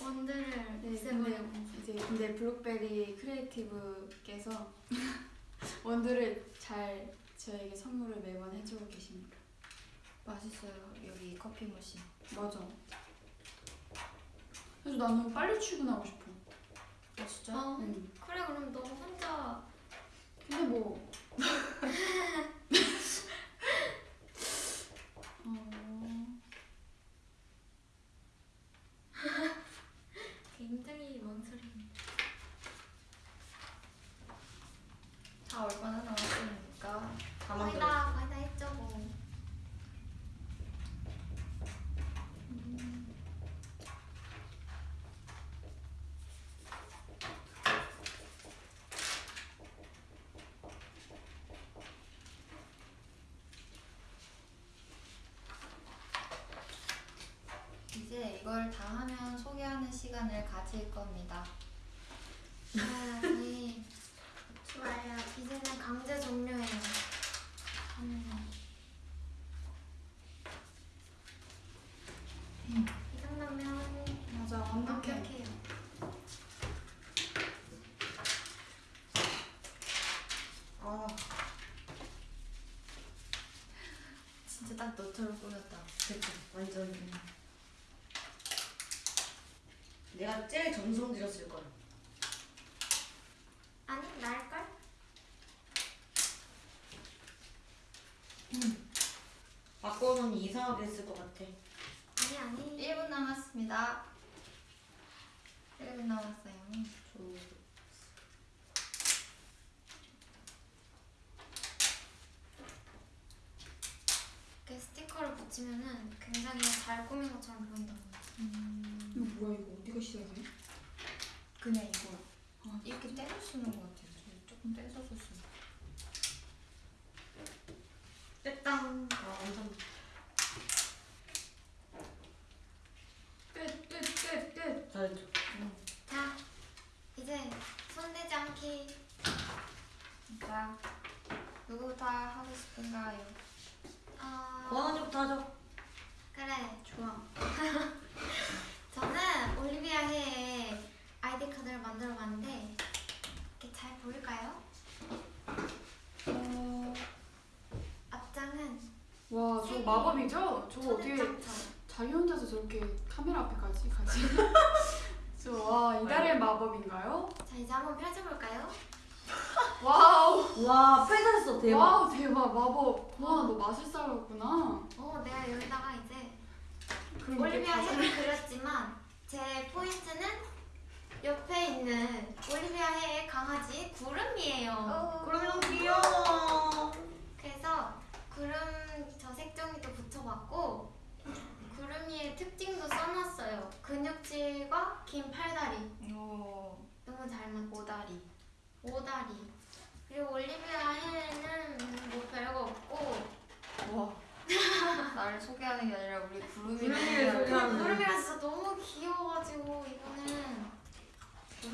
원두를 네, 없애버리고. 이제 근데 블록베리 크리에이티브께서 원두를 잘 저에게 선물을 매번 해주고 계십니다. 맛있어요 여기 커피 머신. 맞아. 그래서 나는 빨리 출근하고 싶어. 아 진짜? 어. 응. 그래 그럼 너 혼자 근데 뭐. 어... 굉장히 뭔 소리. 다 얼마나 남았습니까? 다 만들어. 다 거의 다 했죠 뭐. 이걸 다 하면 소개하는 시간을 가질 겁니다. 아, 네. 좋아요. 이제는 강제 종료예요. 음. 이 정도면 맞아 완벽해. 완벽해요. 아, 진짜 딱 너처럼 꾸몄다. 그치. 완전. 내가 제일 정성 들였을 거야. 아니 나을걸? 바꿔놓으면 이상하게 했을 것 같아. 아니 아니. 1분 남았습니다. 1분 남았어요. 이렇게 스티커를 붙이면은 굉장히 잘 꾸민 것처럼 보인다고. 이거 뭐야 이거 어디가 시작해? 그냥 이거 아, 이렇게 떼서 쓰는 것 같아요. 저 조금 떼서 쓰는. 떼땅. 아, 완전. 끝끝끝 끝. 잘했죠. 자 이제 손대지 않기. 자, 누구부터 하고 싶은가요? 어, 고원 언니부터 하죠. 그래. 좋아. 저는 올리비아 해의 아이디 카드를 만들어 봤는데 이렇게 잘 보일까요? 어... 앞장은 와 저 마법이죠? 저거 어떻게. 자기 혼자서 저렇게 카메라 앞에까지 가지? 저 와 이달의 마법인가요? 자 이제 한번 펼쳐볼까요? Wow. 와, 펼쳤어. 대박. Wow 대박 마법. 와 너 마술사였구나. 어 내가 여기다가 이제 올리비아 혜를 그렸지만 제 포인트는 옆에 있는 올리비아 혜의 강아지 구름이에요. 그럼 너무 귀여워. 그래서 구름 저 색종이도 붙여봤고 구름이의 특징도 써놨어요. 근육질과 긴 팔다리. 오다리. 그리고 올리비아 헬은 뭐 별거 없고 와. 나를 소개하는 게 아니라 우리 구름이 구름이를 소개하는 구름이가 진짜 너무 귀여워가지고 이거는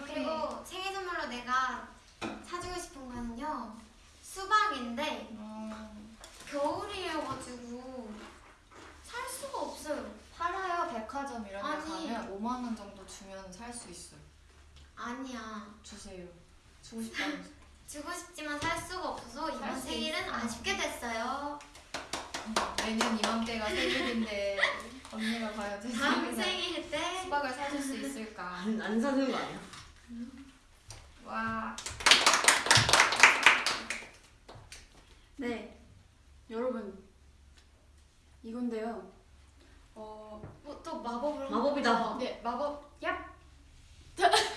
그리고 생일 선물로 내가 사주고 싶은 거는요 수박인데 음, 겨울이어가지고 살 수가 없어요. 팔아요 백화점 이런 데 아니. 가면 5만 원 정도 주면 살 수 있어요. 아니야. 주세요. 주고 싶다면서. 주고 싶지만 살 수가 없어서 살 이번 수 생일은 있어. 아쉽게 됐어요. 매년 이맘때가 생일인데 언니가 과연 제 다음 생일에 때 수박을 사줄 수 있을까? 안, 안 사는 거 아니야? 와. 네, 여러분 이건데요. 어, 뭐또 마법을 마법이다. 네 마법 얍.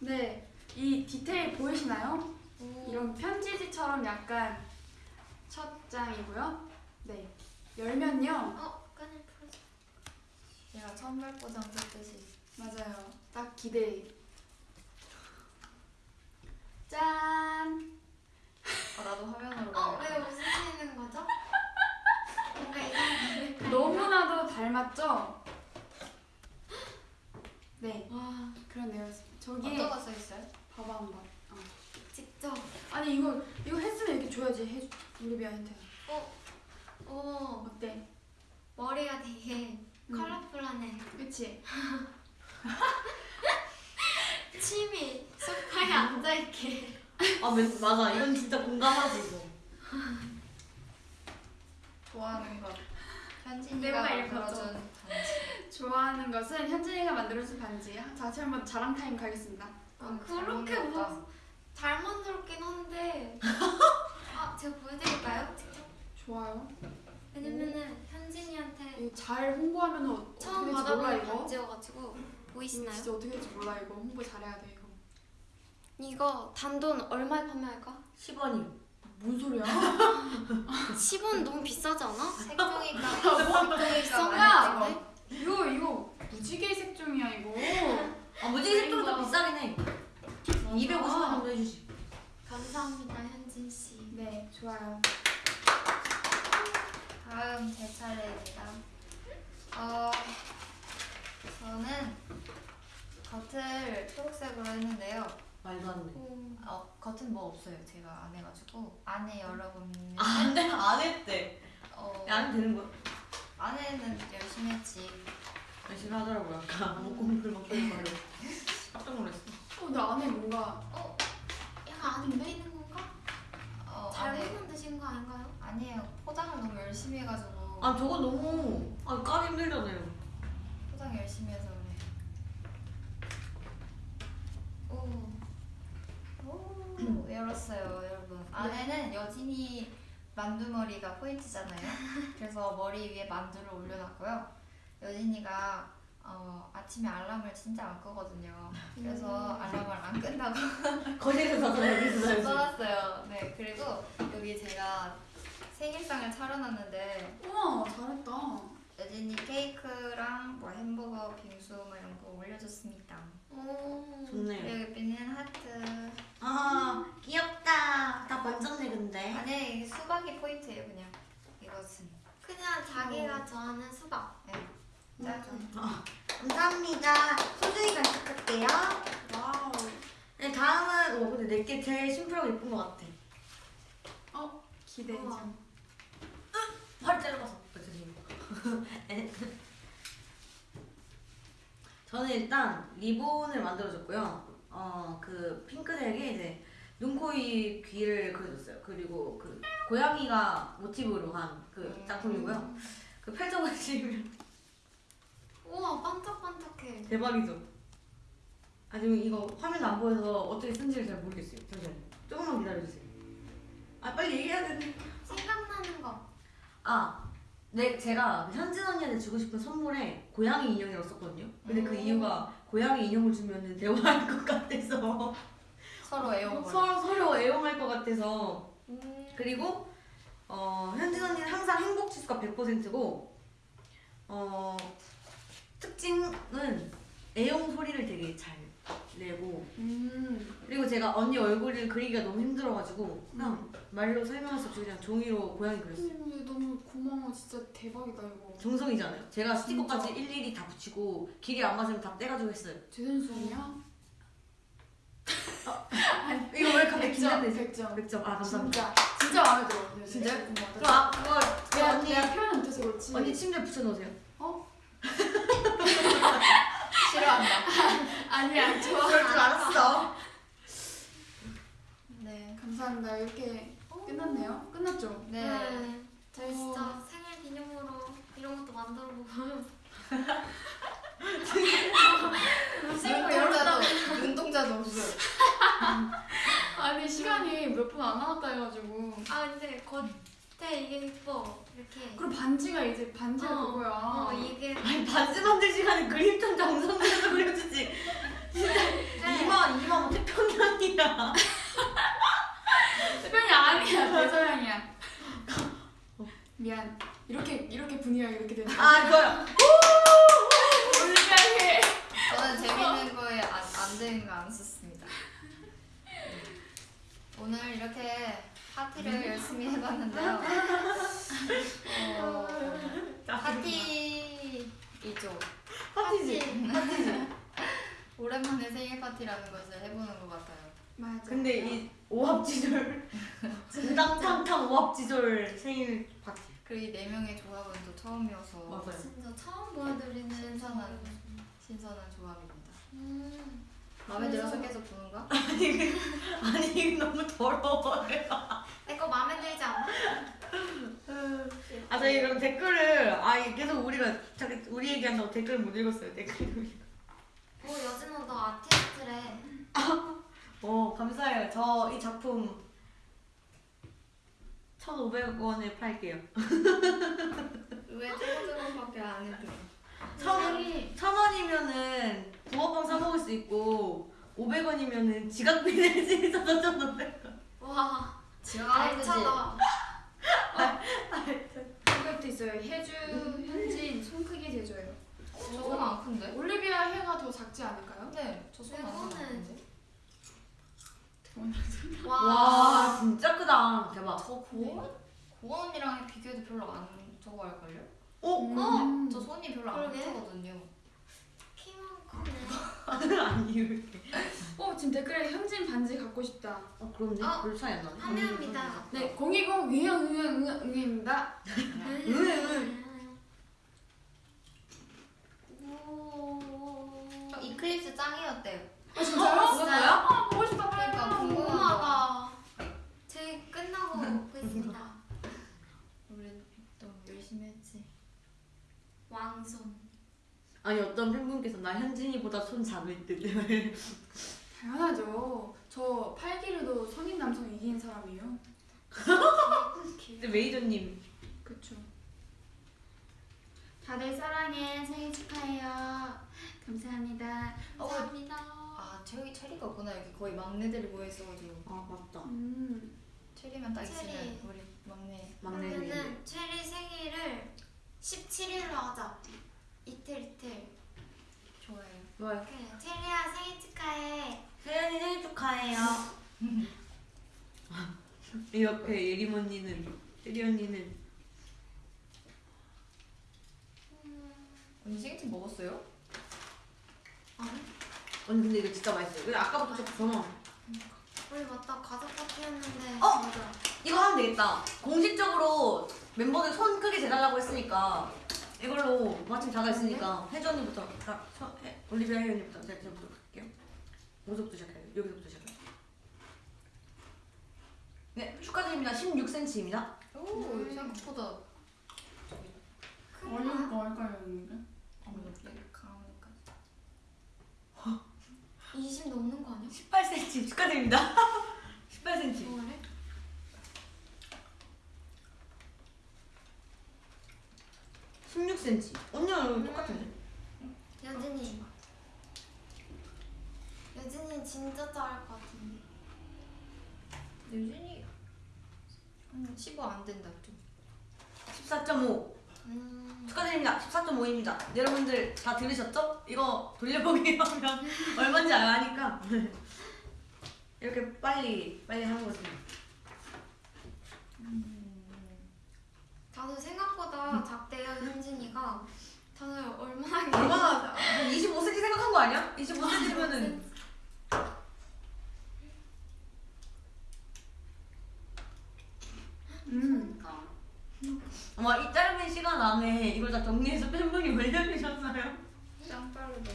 네, 이 디테일 보이시나요? 오. 이런 편지지처럼 약간 첫 장이고요. 네, 열면요. 어 끈을 풀어줘. 제가 선물 포장 썼듯이. 맞아요. 딱 기대. 짠. 아, 나도 화면으로. 어 왜. 웃으시는 거죠? 뭔가 이상해. 너무나도 닮았죠? 네, 와 그러네요. 저기 어떤 거 써 있어요? 봐봐 한번. 어. 직접. 아니 이거 이거 했으면 이렇게 줘야지 해 올리비아한테. 어 어때? 머리가 되게 음. 컬러풀하네. 그치? 침이 소파에 앉아있게. 아 맨- 맞아 이건 진짜 공감하지 이거. 좋아하는 거. 현진이가. 만들어준 반지. 좋아하는 것은 현진이가 만들어준 반지. 다시 한번 자랑 타임 가겠습니다. 아, 음, 그렇게. 뭐 잘 만들었긴 한데. 아 제가 보여드릴까요? 직접? 좋아요. 왜냐면은 현진이한테 이거 잘 홍보하면 어, 어떻게 처음 될지 몰라 받아보는 이거. 반지여가지고 보이시나요? 진짜 어떻게 될지 몰라 이거 홍보 잘해야 돼 이거. 이거 단돈 얼마에 판매할까? 10원이요. 뭔 소리야? 10원 너무 비싸지 않아? 색종이가 야! 색종이가 이거 이거 무지개 색종이야 이거. 아 무지개 색종이 더 비싸긴 해. 250원 맞아. 정도 해주시. 감사합니다 현진 씨. 네 좋아요. 다음 제 차례입니다. 어, 저는 겉을 초록색으로 했는데요. 말도 안 돼. 어, 겉은 뭐 없어요. 제가 안 해가지고 안에 여러분 안 돼, 안 했대. 어, 야, 안 되는 거야. 안에는 열심히 했지. 열심히 하더라고요. 아까 아무 공부를 막 하는 거를. 깜짝 놀랐어. 어, 근데 안에 뭔가 어? 약간 안 웃기는 건가? 어, 잘못 안에 만드신 거 아닌가요? 아니에요. 포장을 너무 열심히 해가지고 아 저거 너무 아 까기 힘들잖아요. 포장 열심히 해서. 오. 오, 열었어요, 여러분. 안에는 여진이 만두머리가 포인트잖아요. 그래서 머리 위에 만두를 올려놨고요. 여진이가 어, 아침에 알람을 진짜 안 끄거든요. 그래서 알람을 안 끈다고 거기서 사야지. 써놨어요. 네, 그리고 여기 제가 생일상을 차려놨는데 우와 잘했다. 여진이 케이크랑 뭐 햄버거, 빙수 뭐 이런 거 올려줬습니다. 오. 좋네요. 그리고 옆에는 하트. 아 귀엽다. 다 반짝네 근데. 안에 이게 수박이 포인트예요, 그냥. 이것은. 그냥 자기가 좋아하는 수박. 네. 감사합니다. 소중히 간직할게요. Wow. 네 다음은 어 근데 내게 제일 심플하고 예쁜 것 같아. 기대. 우와. 팔 짧아서. 죄송해요. 저는 일단 리본을 만들어줬고요. 어 그 핑크색에 이제 눈, 코, 입, 귀를 그려줬어요. 그리고 그 고양이가 모티브로 한 그 작품이고요. 그 펼쳐보시면 우와 반짝반짝해. 대박이죠. 아 지금 이거 화면 안 보여서 어떻게 쓴지를 잘 모르겠어요. 잠시만요. 조금만 기다려주세요. 아 빨리 얘기해야 되는데. 생각나는 거. 아, 네 제가 현진 언니한테 주고 싶은 선물에 고양이 인형이라고 썼거든요. 근데 그 음. 이유가 고양이 인형을 주면은 대화할 것 같아서 서로 애용을. 서로 서로 애용할 것 같아서 음. 그리고 어, 현진 언니는 항상 행복 지수가 100%고 어, 특징은 애용 소리를 되게 잘 내고 음. 그리고 제가 언니 얼굴을 그리기가 너무 힘들어가지고 그냥 말로 설명할 수 없이 그냥 종이로 고양이 그렸어요. 선생님 너무 고마워 진짜 대박이다 이거. 정성이잖아요. 제가 스티커까지 진짜. 일일이 다 붙이고 길이 안 맞으면 다 떼가지고 했어요. 재선수냐? 이거 왜 갑자기 100점, 긴장되지? 100점. 100점. 아 감사합니다. 진짜 진짜 마음에 들어. 네, 진짜요? 네. 그럼 아 그거 내가 언니 표현 못해서 그렇지. 언니 침대 붙여놓으세요. 싫어한다. 아니야 좋아. 그럴 줄 알았어. 네. 감사합니다. 이렇게 끝났네요. 끝났죠? 네. 네. 저희 어. 진짜 생일 기념으로 이런 것도 만들어보고 눈동자도 눈동자도 없어요. 아니 시간이 몇 분 안 남았다 해가지고. 아 근데 겉에 이게 예뻐 이렇게 그리고 반지가 이제 반지가 어, 그거야. 어 이게 아니 반지 만들 시간에 그림 좀 정성들여서 그려주지. 이마 이마 뭐 태평양이야. 태변이 아니야 대서양이야. 미안. 이렇게 이렇게 분위기가 이렇게 되는. 아 이거요. 올리비아해. 저는 재밌는 거에 안, 안 되는 거 안 썼습니다. 오늘 이렇게 파티를 열심히 해봤는데요. 어, 파티이죠. 파티지. 오랜만에 생일 파티라는 것을 해보는 것 같아요. 맞아. 근데 이 오합지졸 탕탕탕 오합지졸 생일 파티. 그리고 이 네 명의 조합은 또 처음이어서 맞아요. 진짜 처음 보여드리는 신선한 신선한 조합입니다. 음. 마음에 들어서 계속 보는 거야? 아니 그- 아니 너무 더러워요. 내 거 마음에 들지 않아? 아 저희 그럼 댓글을 아 계속 우리가 자기 우리 얘기한다고 댓글 못 읽었어요 댓글. 뭐 여진아 너 아티스트래 어 감사해요. 저 이 작품 1,500원에 팔게요. 왜 조금 조금밖에 안 해도 천, 천 원이면은 붕어빵 사 먹을 수 있고 500원이면은 지각비 낼 수 있어서 1,500원. 와 지가 알차다 이것도 있어요. 해주, 현진, 손 크기 제조예요. 저건 안 큰데? 올리비아 해가 더 작지 않을까요? 네, 저 손은 안 이거는 큰데? 와, 와 진짜 크다. 대박. 저 고원? 고원 언니랑 비교해도 별로 안 저거 할걸요? 어? 음. 저 손이 별로 안 그러게. 크거든요. 키만 크네 아니 이렇게. 어 지금 댓글에 현진 반지 갖고 싶다. 어 그런데 어? 별 차이 안 나네. 판매합니다 네, 020 응응 응응 응응 응입니다. 오저 이클립스 짱이었대요. 아 진짜요? 진짜요? 아 보고 싶다. 그러니까 궁금하다. 궁금하다 저희 끝나고 보겠습니다 우리 너무 열심히 했지. 왕손 아니 어떤 팬분께서 나 현진이보다 손 작을 듯. 당연하죠. 저 팔기로도 성인 남성 이긴 사람이에요. 근데 메이저님 그쵸. 다들 사랑해 생일 축하해요. 감사합니다. 감사합니다 아, 체리, 체리가 없구나. 여기 거의 막내들이 모여있어가지고. 아 맞다. 음. 체리만 딱 체리. 있으면 우리 막내. 막내 메이. 그러면은 체리 생일을 17일로 하자 이틀 이틀 좋아요. 좋아요. 그래 체리야 생일 축하해 세연이 생일 축하해요. 이 옆에 예림 언니는 예리 언니는 언니 생일팀 먹었어요? 아니 언니 근데 이거 진짜 맛있어요. 근데 아까부터 자꾸 전화. 우리 맞다 과자 파티 했는데 어? 맞아 이거 하면 되겠다. 공식적으로 멤버들 손 크게 재달라고 했으니까 이걸로 마침 자가 있으니까 혜주 언니부터 서- 해- 올리비아 혜주 언니부터 제가 저부터 갈게요. 어디서부터 시작해요? 여기서부터 시작해요. 네 축하드립니다. 16cm입니다. 오, 음. 생각보다 얼른 거 할까요, 언니가? 여기 가운데까지. 20 넘는 거 아니야? 18cm 축하드립니다. 18cm. 뭐래? 16cm. 언니랑 똑같은데? 여진이 여진이 진짜 작을 것 같은데 유진이 한15 안 된다 좀. 14.5. 음. 축하드립니다. 14.5입니다. 여러분들 다 들으셨죠? 이거 돌려보기 하면 얼마인지 아니까 이렇게 빨리 빨리 하는 거지. 다들 생각보다 작대요 현진이가 다들 얼마나 얼마나 25cm 생각한 거 아니야? 25cm면은 음. 아마 이 짧은 시간 안에 이걸 다 정리해서 팬분이 올려주셨나요? 짱 빠르다.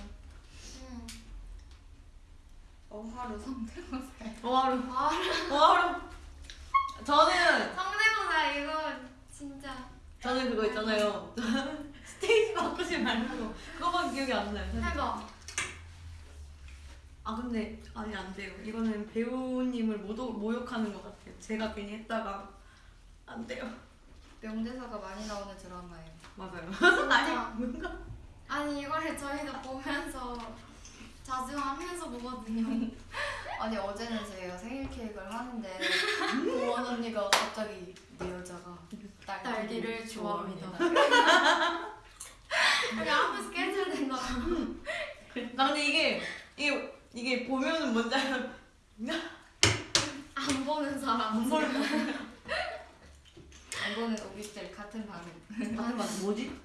음. 어하루 성대모사. 어하루 아 어하루 저는 성대모사 이거 진짜 저는 그거 있잖아요 스테이지 바꾸지 말고 그거만 기억이 안 나요 사실. 해봐 아 근데 아니 안 돼요. 이거는 배우님을 모독 모욕하는 것 같아요. 제가 괜히 했다가 안 돼요. 명대사가 많이 나오는 드라마예요. 맞아요. 진짜 아니 뭔가? 아니 이거를 저희도 보면서 자주 하면서 보거든요. 아니 어제는 제가 생일 케이크를 하는데 고원 언니가 갑자기 내 여자가 딸기를, 딸기를 좋아합니다. 우리 아무 스케줄 된다. 나 근데 이게 이게 이게 보면은 뭔지 알아요. 안 보는 사람. 안 보는 이거는 오비스텔 같은 반응. 맞는 말 뭐지?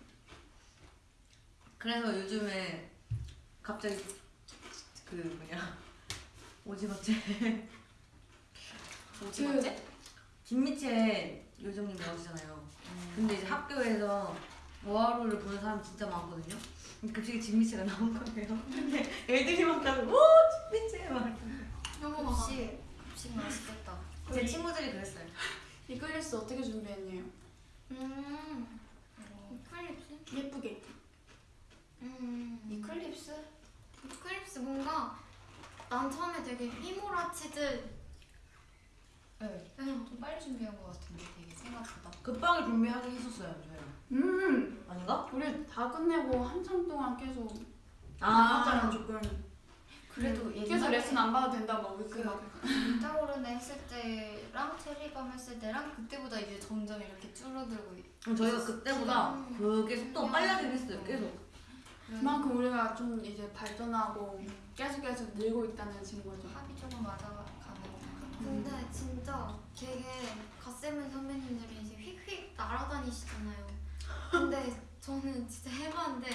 그래서 요즘에 갑자기 그 뭐냐 오징어째 오징어째? 김미채 요정님 나오시잖아요. 근데 이제 학교에서 어하루를 보는 사람 진짜 많거든요. 갑자기 진미채가 나온 거예요. 근데 애들이 막 나고 오 진미채 막. 너무 급식 급식 맛있겠다. 제 친구들이 그랬어요. 이글리스 어떻게 준비했냐요? 음 어, 이클립스? 예쁘게. 음 이클립스? 이클립스 뭔가 난 처음에 되게 휘몰아치듯 네. 응. 좀 빨리 준비한 것 같은데 되게 생각보다. 급하게 준비하긴 했었어요, 저희가. 음. 아닌가? 우리 다 끝내고 한참 동안 계속 아, 조금. 그래도 계속 옛날에 레슨 안 봐도 된다 막그 그막 불타오르네 했을 때랑 체리밤 했을 때랑 그때보다 이제 점점 이렇게 줄어들고 있- 저희가 그때보다 음. 그게 속도가 빨라지긴 했어요, 계속. 그만큼 우리가 좀 이제 발전하고 계속 계속 늘고 있다는 증거죠. 합이 조금 맞아가는 근데 진짜 되게 갓세븐 선배님들이 이제 휙휙 날아다니시잖아요. 근데 저는 진짜 해봤는데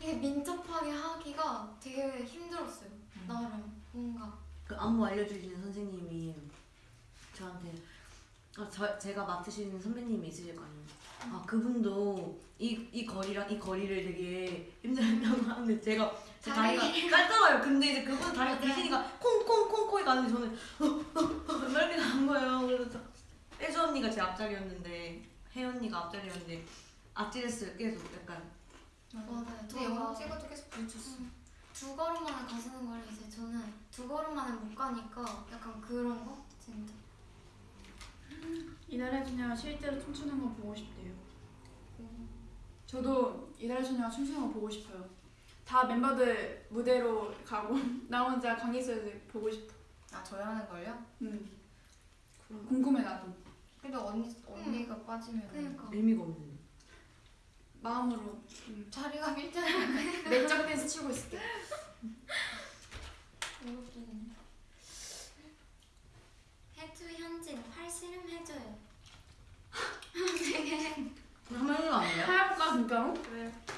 이게 민첩하게 하기가 되게 힘들었어요. 나름 뭔가 그 안무 알려주시는 선생님이 저한테 아, 저, 제가 맡으시는 선배님이 있으실 거 아니에요. 아 그분도 이, 이 거리랑 이 거리를 되게 힘들다고 하는데 제가 제 다리가 짧잖아요. 근데 이제 그분 다리가. 기시니까 콩콩콩콩이 가는데 저는 막 이렇게 가는 거예요. 그래서 혜주 언니가 제 앞자리였는데 혜 언니가 앞자리였는데 아찔했어요. 계속 약간 맞아요. 근데 영상 찍어도 계속 부딪혔어. 음, 두 걸음 만에 가시는 걸 이제 저는 두 걸음 만에 못 가니까 약간 그런 거 진짜. 이달의 소녀가 실제로 춤추는 거 보고 싶대요. 저도 이달의 소녀가 춤추는 거 보고 싶어요. 다 멤버들 무대로 가고 나 혼자 강의실에서 보고 싶어. 아 저희 하는 걸요? 음. 궁금해 나도. 근데 언니 언니가 빠지면 그러니까. 의미가 없는데. 마음으로 음. 자리가 밀잖아. 내적 댄스 치고 있을게. 해주 현진 팔 씨름 해줘요. 한번 해도 안 돼요? 해볼까 진짜로?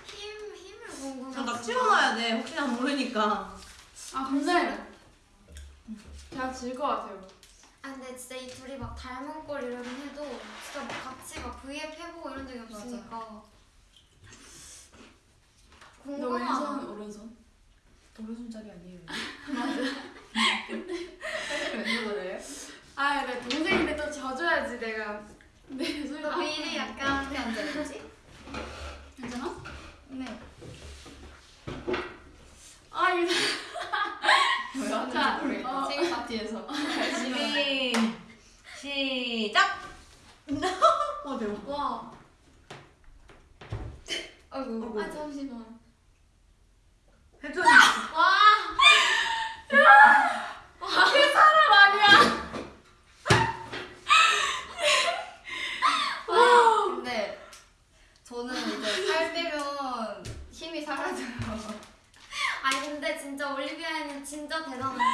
힘 힘을 궁금해. 저나 치워놔야 돼. 혹시나 모르니까. 아 근데 제가 질것 같아요. 아 근데 진짜 이 둘이 막 닮은 꼴 이러긴 해도 진짜 막 같이 막 V앱 해보고 이런 적이 없으니까 너 왼손 오른손? 오른손잡이 아니에요? 아, 내 동생인데 또 져줘야지 내가. 내 소리 너 미리 약간 어떻게 앉아있지? 괜찮아? 네. 아 이거 자. 어. 생일 파티에서. 준비 시작. 어 대박. 와 아이고. 아 잠시만 해준이 와! 야! 와! 이 사람 아니야! 와! 근데 저는 이제 살 빼면 힘이 사라져요 아니 근데 진짜 올리비아는 진짜 대단한데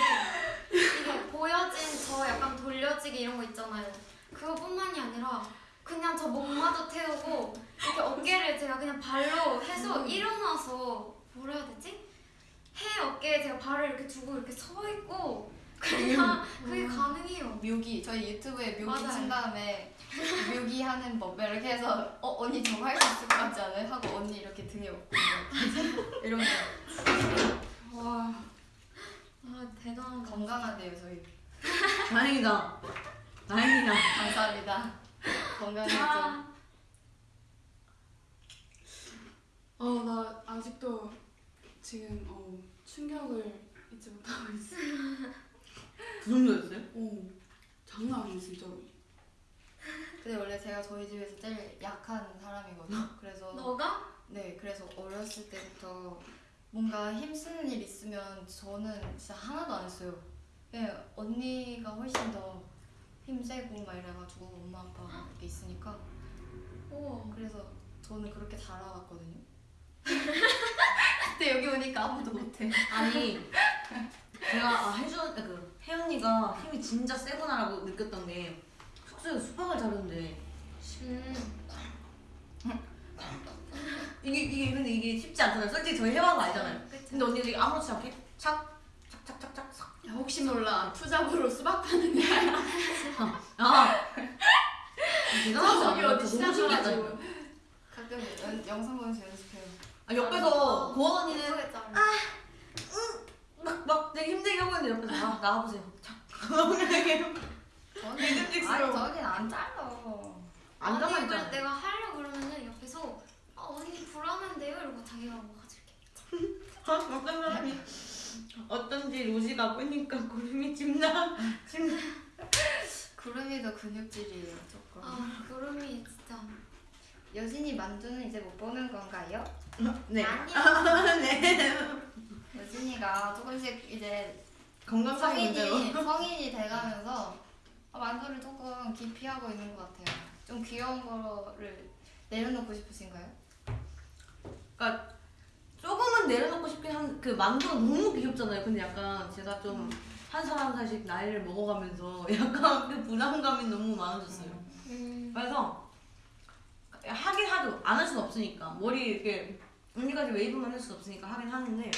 이게 보여진 저 약간 돌려지기 이런 거 있잖아요 그거뿐만이 아니라 그냥 저 목마저 태우고 이렇게 어깨를 제가 그냥 발로 해서 음. 일어나서 뭐라 해야 되지? 해 어깨에 제가 발을 이렇게 두고 이렇게 서 있고 그냥 그게 가능해요. 묘기 저희 유튜브에 묘기 맞아요. 친 다음에 묘기 하는 법 이렇게 해서 어 언니 저거 할 수 있을 것 같지 않아요? 하고 언니 이렇게 등에 업고 이런 거 와 아 대단하다. 건강하대요 저희 다행이다. 다행이다. 감사합니다 건강했죠 아. 어, 나 아직도 지금 어, 충격을 잊지 못하고 있어. 그 정도였어요? 오, 장난 아니야 진짜로. 근데 원래 제가 저희 집에서 제일 약한 사람이거든요 그래서 너가? 네, 그래서 어렸을 때부터 뭔가 힘쓰는 일 있으면 저는 진짜 하나도 안 했어요. 그냥 언니가 훨씬 더 힘세고 막 이래가지고 엄마 아빠가 이렇게 있으니까 오. 그래서 저는 그렇게 자라왔거든요. 근데 여기 오니까 아무도 못해. 아니 제가 아, 혜준 그 혜연이가 힘이 진짜 세구나라고 느꼈던 게 숙소에서 수박을 자르는데 음. 이게 이게 근데 이게 쉽지 않잖아요. 솔직히 저희 해봐서 알잖아요. 그쵸. 근데 언니가 이게 아무렇지 않게 착 착착착착 삭. 야, 혹시 몰라 투잡으로 수박 파는 데아 대단하지 저기 않아요? 어디 너무 신기하다. 시작해가지고 가끔 연, 영상 보면서. 아, 옆에서 고원 언니는 예쁘게 잘라. 막막 되게 힘들게 하고 있는데 옆에서 아 나와보세요. 착. 저는 믿음직스러워. 아니 저긴 안 잘라. 안 아니 있잖아. 내가 하려 그러면은 옆에서 아 언니 불안한데요 이러고 자기가 뭐 가질게. 아, 어떤 사람이 어떤지 로지가 보니까 구름이 집나 집나 구름이도 근육질이에요 조금. 아 구름이 진짜. 여진이 만두는 이제 못 보는 건가요? 네. 아니야. 네. 여진이가 조금씩 이제 문제로. 성인이 성인이 돼가면서 아, 만두를 조금 기피하고 있는 것 같아요. 좀 귀여운 거를 내려놓고 싶으신가요? 그러니까 조금은 내려놓고 싶긴 한 그 만두가 너무 귀엽잖아요. 근데 약간 제가 좀한살한 살씩 나이를 먹어가면서 약간 그 부담감이 너무 많아졌어요. 음. 그래서 하긴 하죠. 안 할 수는 없으니까 머리 이렇게 언니까지 웨이브만 할 수는 없으니까 하긴 하는데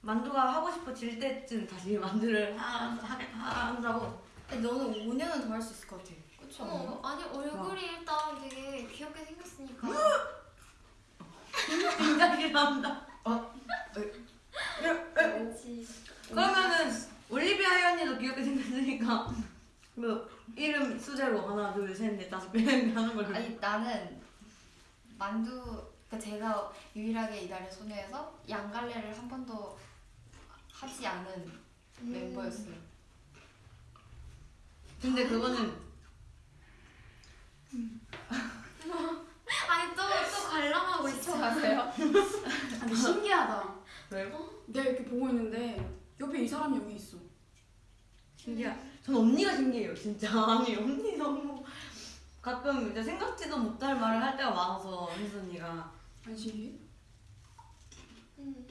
만두가 하고 싶어질 때쯤 다시 만두를 하, 하, 한다고 근데 너는 5년은 더 할 수 있을 것 같아. 그쵸? 어 아니 얼굴이 일단 되게 귀엽게 생겼으니까. 굉장히 나온다. 그렇지. 그러면은 올리비아 혜연이도 귀엽게 생겼으니까 그 이름 수제로 하나 둘셋넷 다섯 개 하는 걸로. 아니 나는 만두 그러니까 제가 유일하게 이달의 소녀에서 양갈래를 한 번도 하지 않은 음. 멤버였어요. 근데 그거는 아니 또 또 관람하고 있어. 시청하세요? 아, 근데 신기하다. 왜요? 내가 이렇게 보고 있는데 옆에 이 사람이 여기 있어. 신기해. 전 언니가 신기해요, 진짜. 아니 언니 너무 가끔 이제 생각지도 못할 말을 할 때가 많아서 혜수 언니가 안? 음.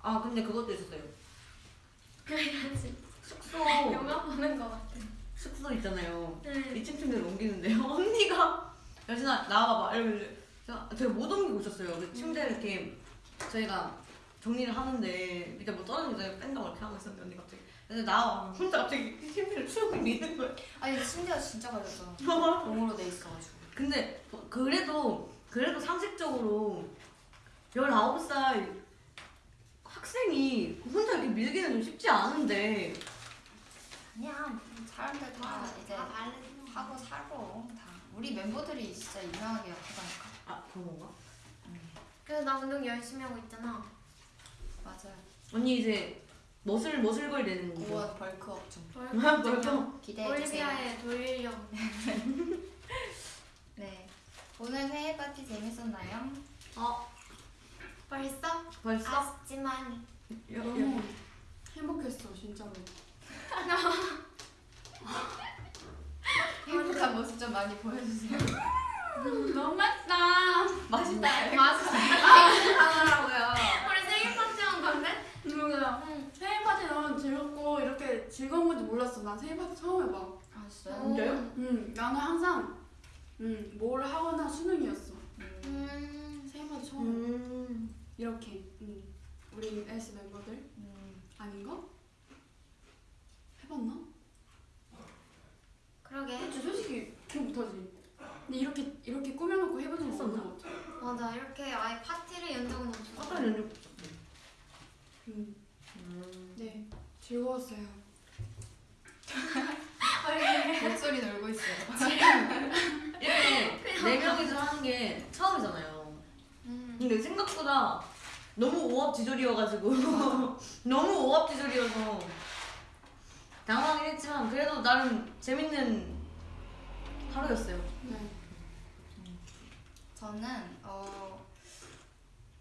아 근데 그것도 있었어요. 그래야지. 숙소 영화 보는 거 같아. 숙소 있잖아요. 네. 2층 침대를 옮기는데요. 언니가 여진아 나와봐봐 이러면서 제가, 못 옮기고 있었어요. 그 침대를 이렇게 저희가 정리를 하는데 밑에 뭐 떨어지는데 뺀다고 이렇게 하고 있었는데 언니 갑자기 근데 나와 혼자 갑자기 침대를 추억 미는 거예요. 아니 심지어 진짜 가렸잖아. 롱으로 돼 있어가지고. 근데 그래도 그래도 상식적으로 19살 학생이 혼자 이렇게 밀기는 좀 쉽지 않은데 그냥 사람들 다 이제 아 말래. 하고 살고 다. 우리 멤버들이 진짜 이상하게 약하다니까. 아 그런 건가? 그래서 나 운동 열심히 하고 있잖아. 맞아요. 언니 이제 멋을 멋을 걸 내는 거죠. 고원 벌크업 중. 벌써 기대해 주세요. 올리비아의. 네. 오늘 생일 파티 재밌었나요? 어 벌써? 벌써 아쉽지만 너무 행복했어 진짜로. 행복한 모습 좀 많이 보여주세요. 너무 맛있다. 맛있다. 맛있어. 하더라고요. 우리 생일 파티 한 건데? 이거야. 응. 생일 파티 너무 즐겁고 이렇게 즐거운 건지 몰랐어. 난 생일 파티 처음 해봐. 아 진짜요? 진짜요? 응, 나는 항상 응, 뭘 하거나 수능이었어. 음. 음. 생일 파티 처음 해. 음. 이렇게. 응. 우리 엘스 멤버들 음. 아닌가? 해봤나? 그러게. 그치, 솔직히 기억 못하지. 근데 이렇게 이렇게 꾸며놓고 해본 적 없는 것 같아. 맞아. 이렇게 아예 파티를 연 적은 없어. 아까 연주. 응. 음. 네, 즐거웠어요. 목소리 놀고 있어요. 이렇게 네 명이서 하는 게 처음이잖아요. 음. 근데 생각보다 너무 오합지졸이어가지고 너무 오합지졸이어서 당황하긴 했지만 그래도 나름 재밌는 하루였어요. 네. 저는 어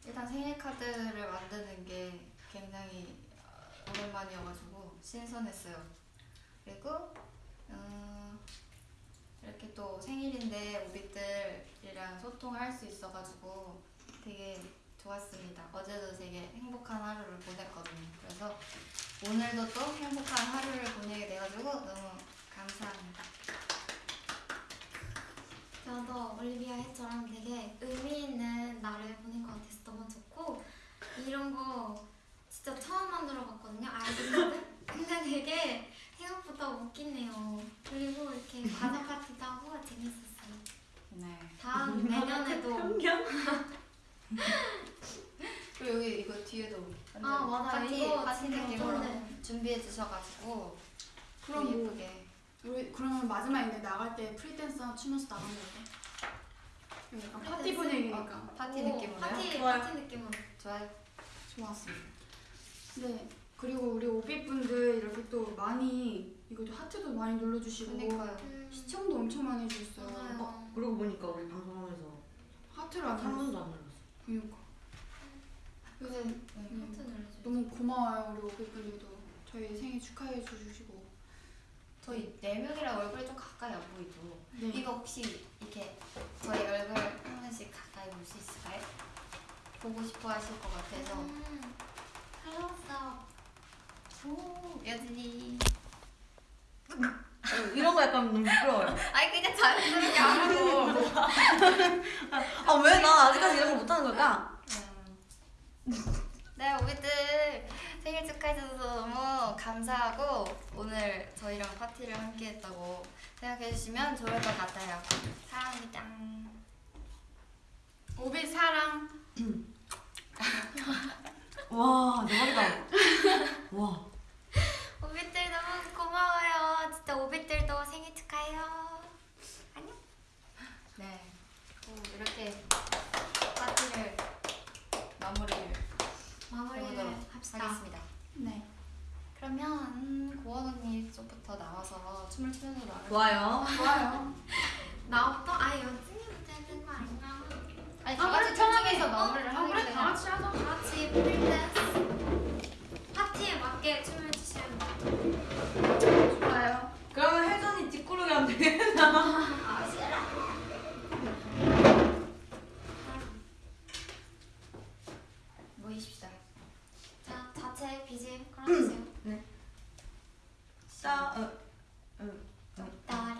일단 생일 카드를 만드는 게 굉장히 어, 오랜만이어가지고 신선했어요. 그리고 음, 이렇게 또 생일인데 우리들이랑 소통할 수 있어가지고 되게 좋았습니다. 어제도 되게 행복한 하루를 보냈거든요. 그래서 오늘도 또 행복한 하루를 보내게 돼가지고 너무 감사합니다. 저도 올리비아 해처럼 되게 의미 있는 날을 보낸 것 같아서 너무 좋고 이런 거 진짜 처음 만들어 봤거든요 아이디어를 근데 되게 생각보다 웃기네요 그리고 이렇게 과자 파티도 하고 재밌었어요 네. 다음 내년에도? 그리고 여기 이거 뒤에도 아 맞아요 파티, 이거 파티 느낌으로 준비해 주셔가지고 그럼 뭐 예쁘게 우리 그러면 마지막인데 나갈 때 free dance 추면서 거 어때? 약간 파티? 분위기니까 파티 오, 느낌으로요? 파티, 좋아요. 파티 느낌으로 좋아요. 좋았어. 네. 그리고 우리 오비분들 이렇게 또 많이 이것도 하트도 많이 눌러주시고 그러니까요. 음, 시청도 엄청 많이 해주셨어요. 맞아요 그러고 보니까 우리 방송하면서 하트를 안한 눌렀어. 번도 안 눌렀어. 그러니까. 그래서 네. 하트 눌러주세요 너무 고마워요 우리 오비분들도 저희 생일 축하해 주시고. 저희 네 명이랑 얼굴이 좀 가까이 안 보이죠? 네. 이거 혹시 이렇게 저희 얼굴 한 번씩 가까이 볼 수 있을까요? 보고 싶어 하실 것 같아서 음, 잘 나왔어 오 여진이 어, 이런 거 약간 너무 부끄러워요. 아니 그냥 자연스럽게 하라고 아왜 나 아직까지 이런 거 못하는 걸까? 음. 네 오비들 생일 축하해줘서 너무 감사하고 오늘 저희랑 파티를 함께 했다고 생각해주시면 좋을 것 같아요 사랑합니다 오비 사랑. 와 대박이다. 와. 오빛들 너무 고마워요 진짜 오빛들도 생일 축하해요 안녕 네 오, 이렇게 파티를 마무리를 마무리를 합시다 하겠습니다 네. 그러면 고원 언니 쪽부터 나와서 춤을 추면서 나올 좋아요. 좋아요. 나부터? 아 여진이부터 해야 거 아닌가? 아니 아, 다 같이 편하게. 마무리를 어, 하게 그래, 다 같이 하자. 다 같이 free dance 파티에 맞게 춤을. 좋아요. 그러면 여진이 뒷구르기 하면 되겠다. 아, 싫어. 모이십시다 자, 자체 BGM 깔아주세요. 싸. 어. 어. 따라.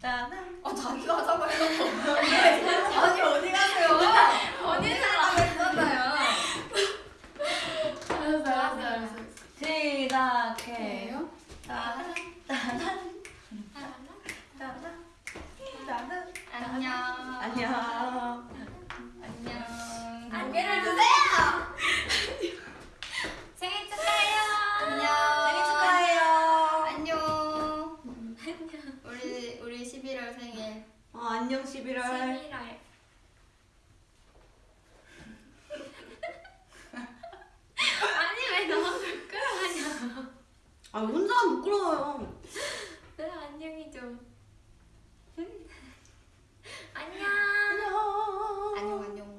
따란. 어 자기가 하자고요 아니 어디 가세요 언니는 안 했잖아요 알았어, 알았어, 알았어. 시작해. 해요? 따란. 따란. 따란. 따란. 안녕 안녕. 안녕 안녕을 주세요. 생일 축하해요. 안녕 생일 축하해요. 안녕 우리 우리 11월 생일 어, 안녕 11월. 11월. 아니 왜 너무? 아 혼자 하면 부끄러워요. 그래 안녕히 좀. 안녕. 안녕. 안녕 안녕.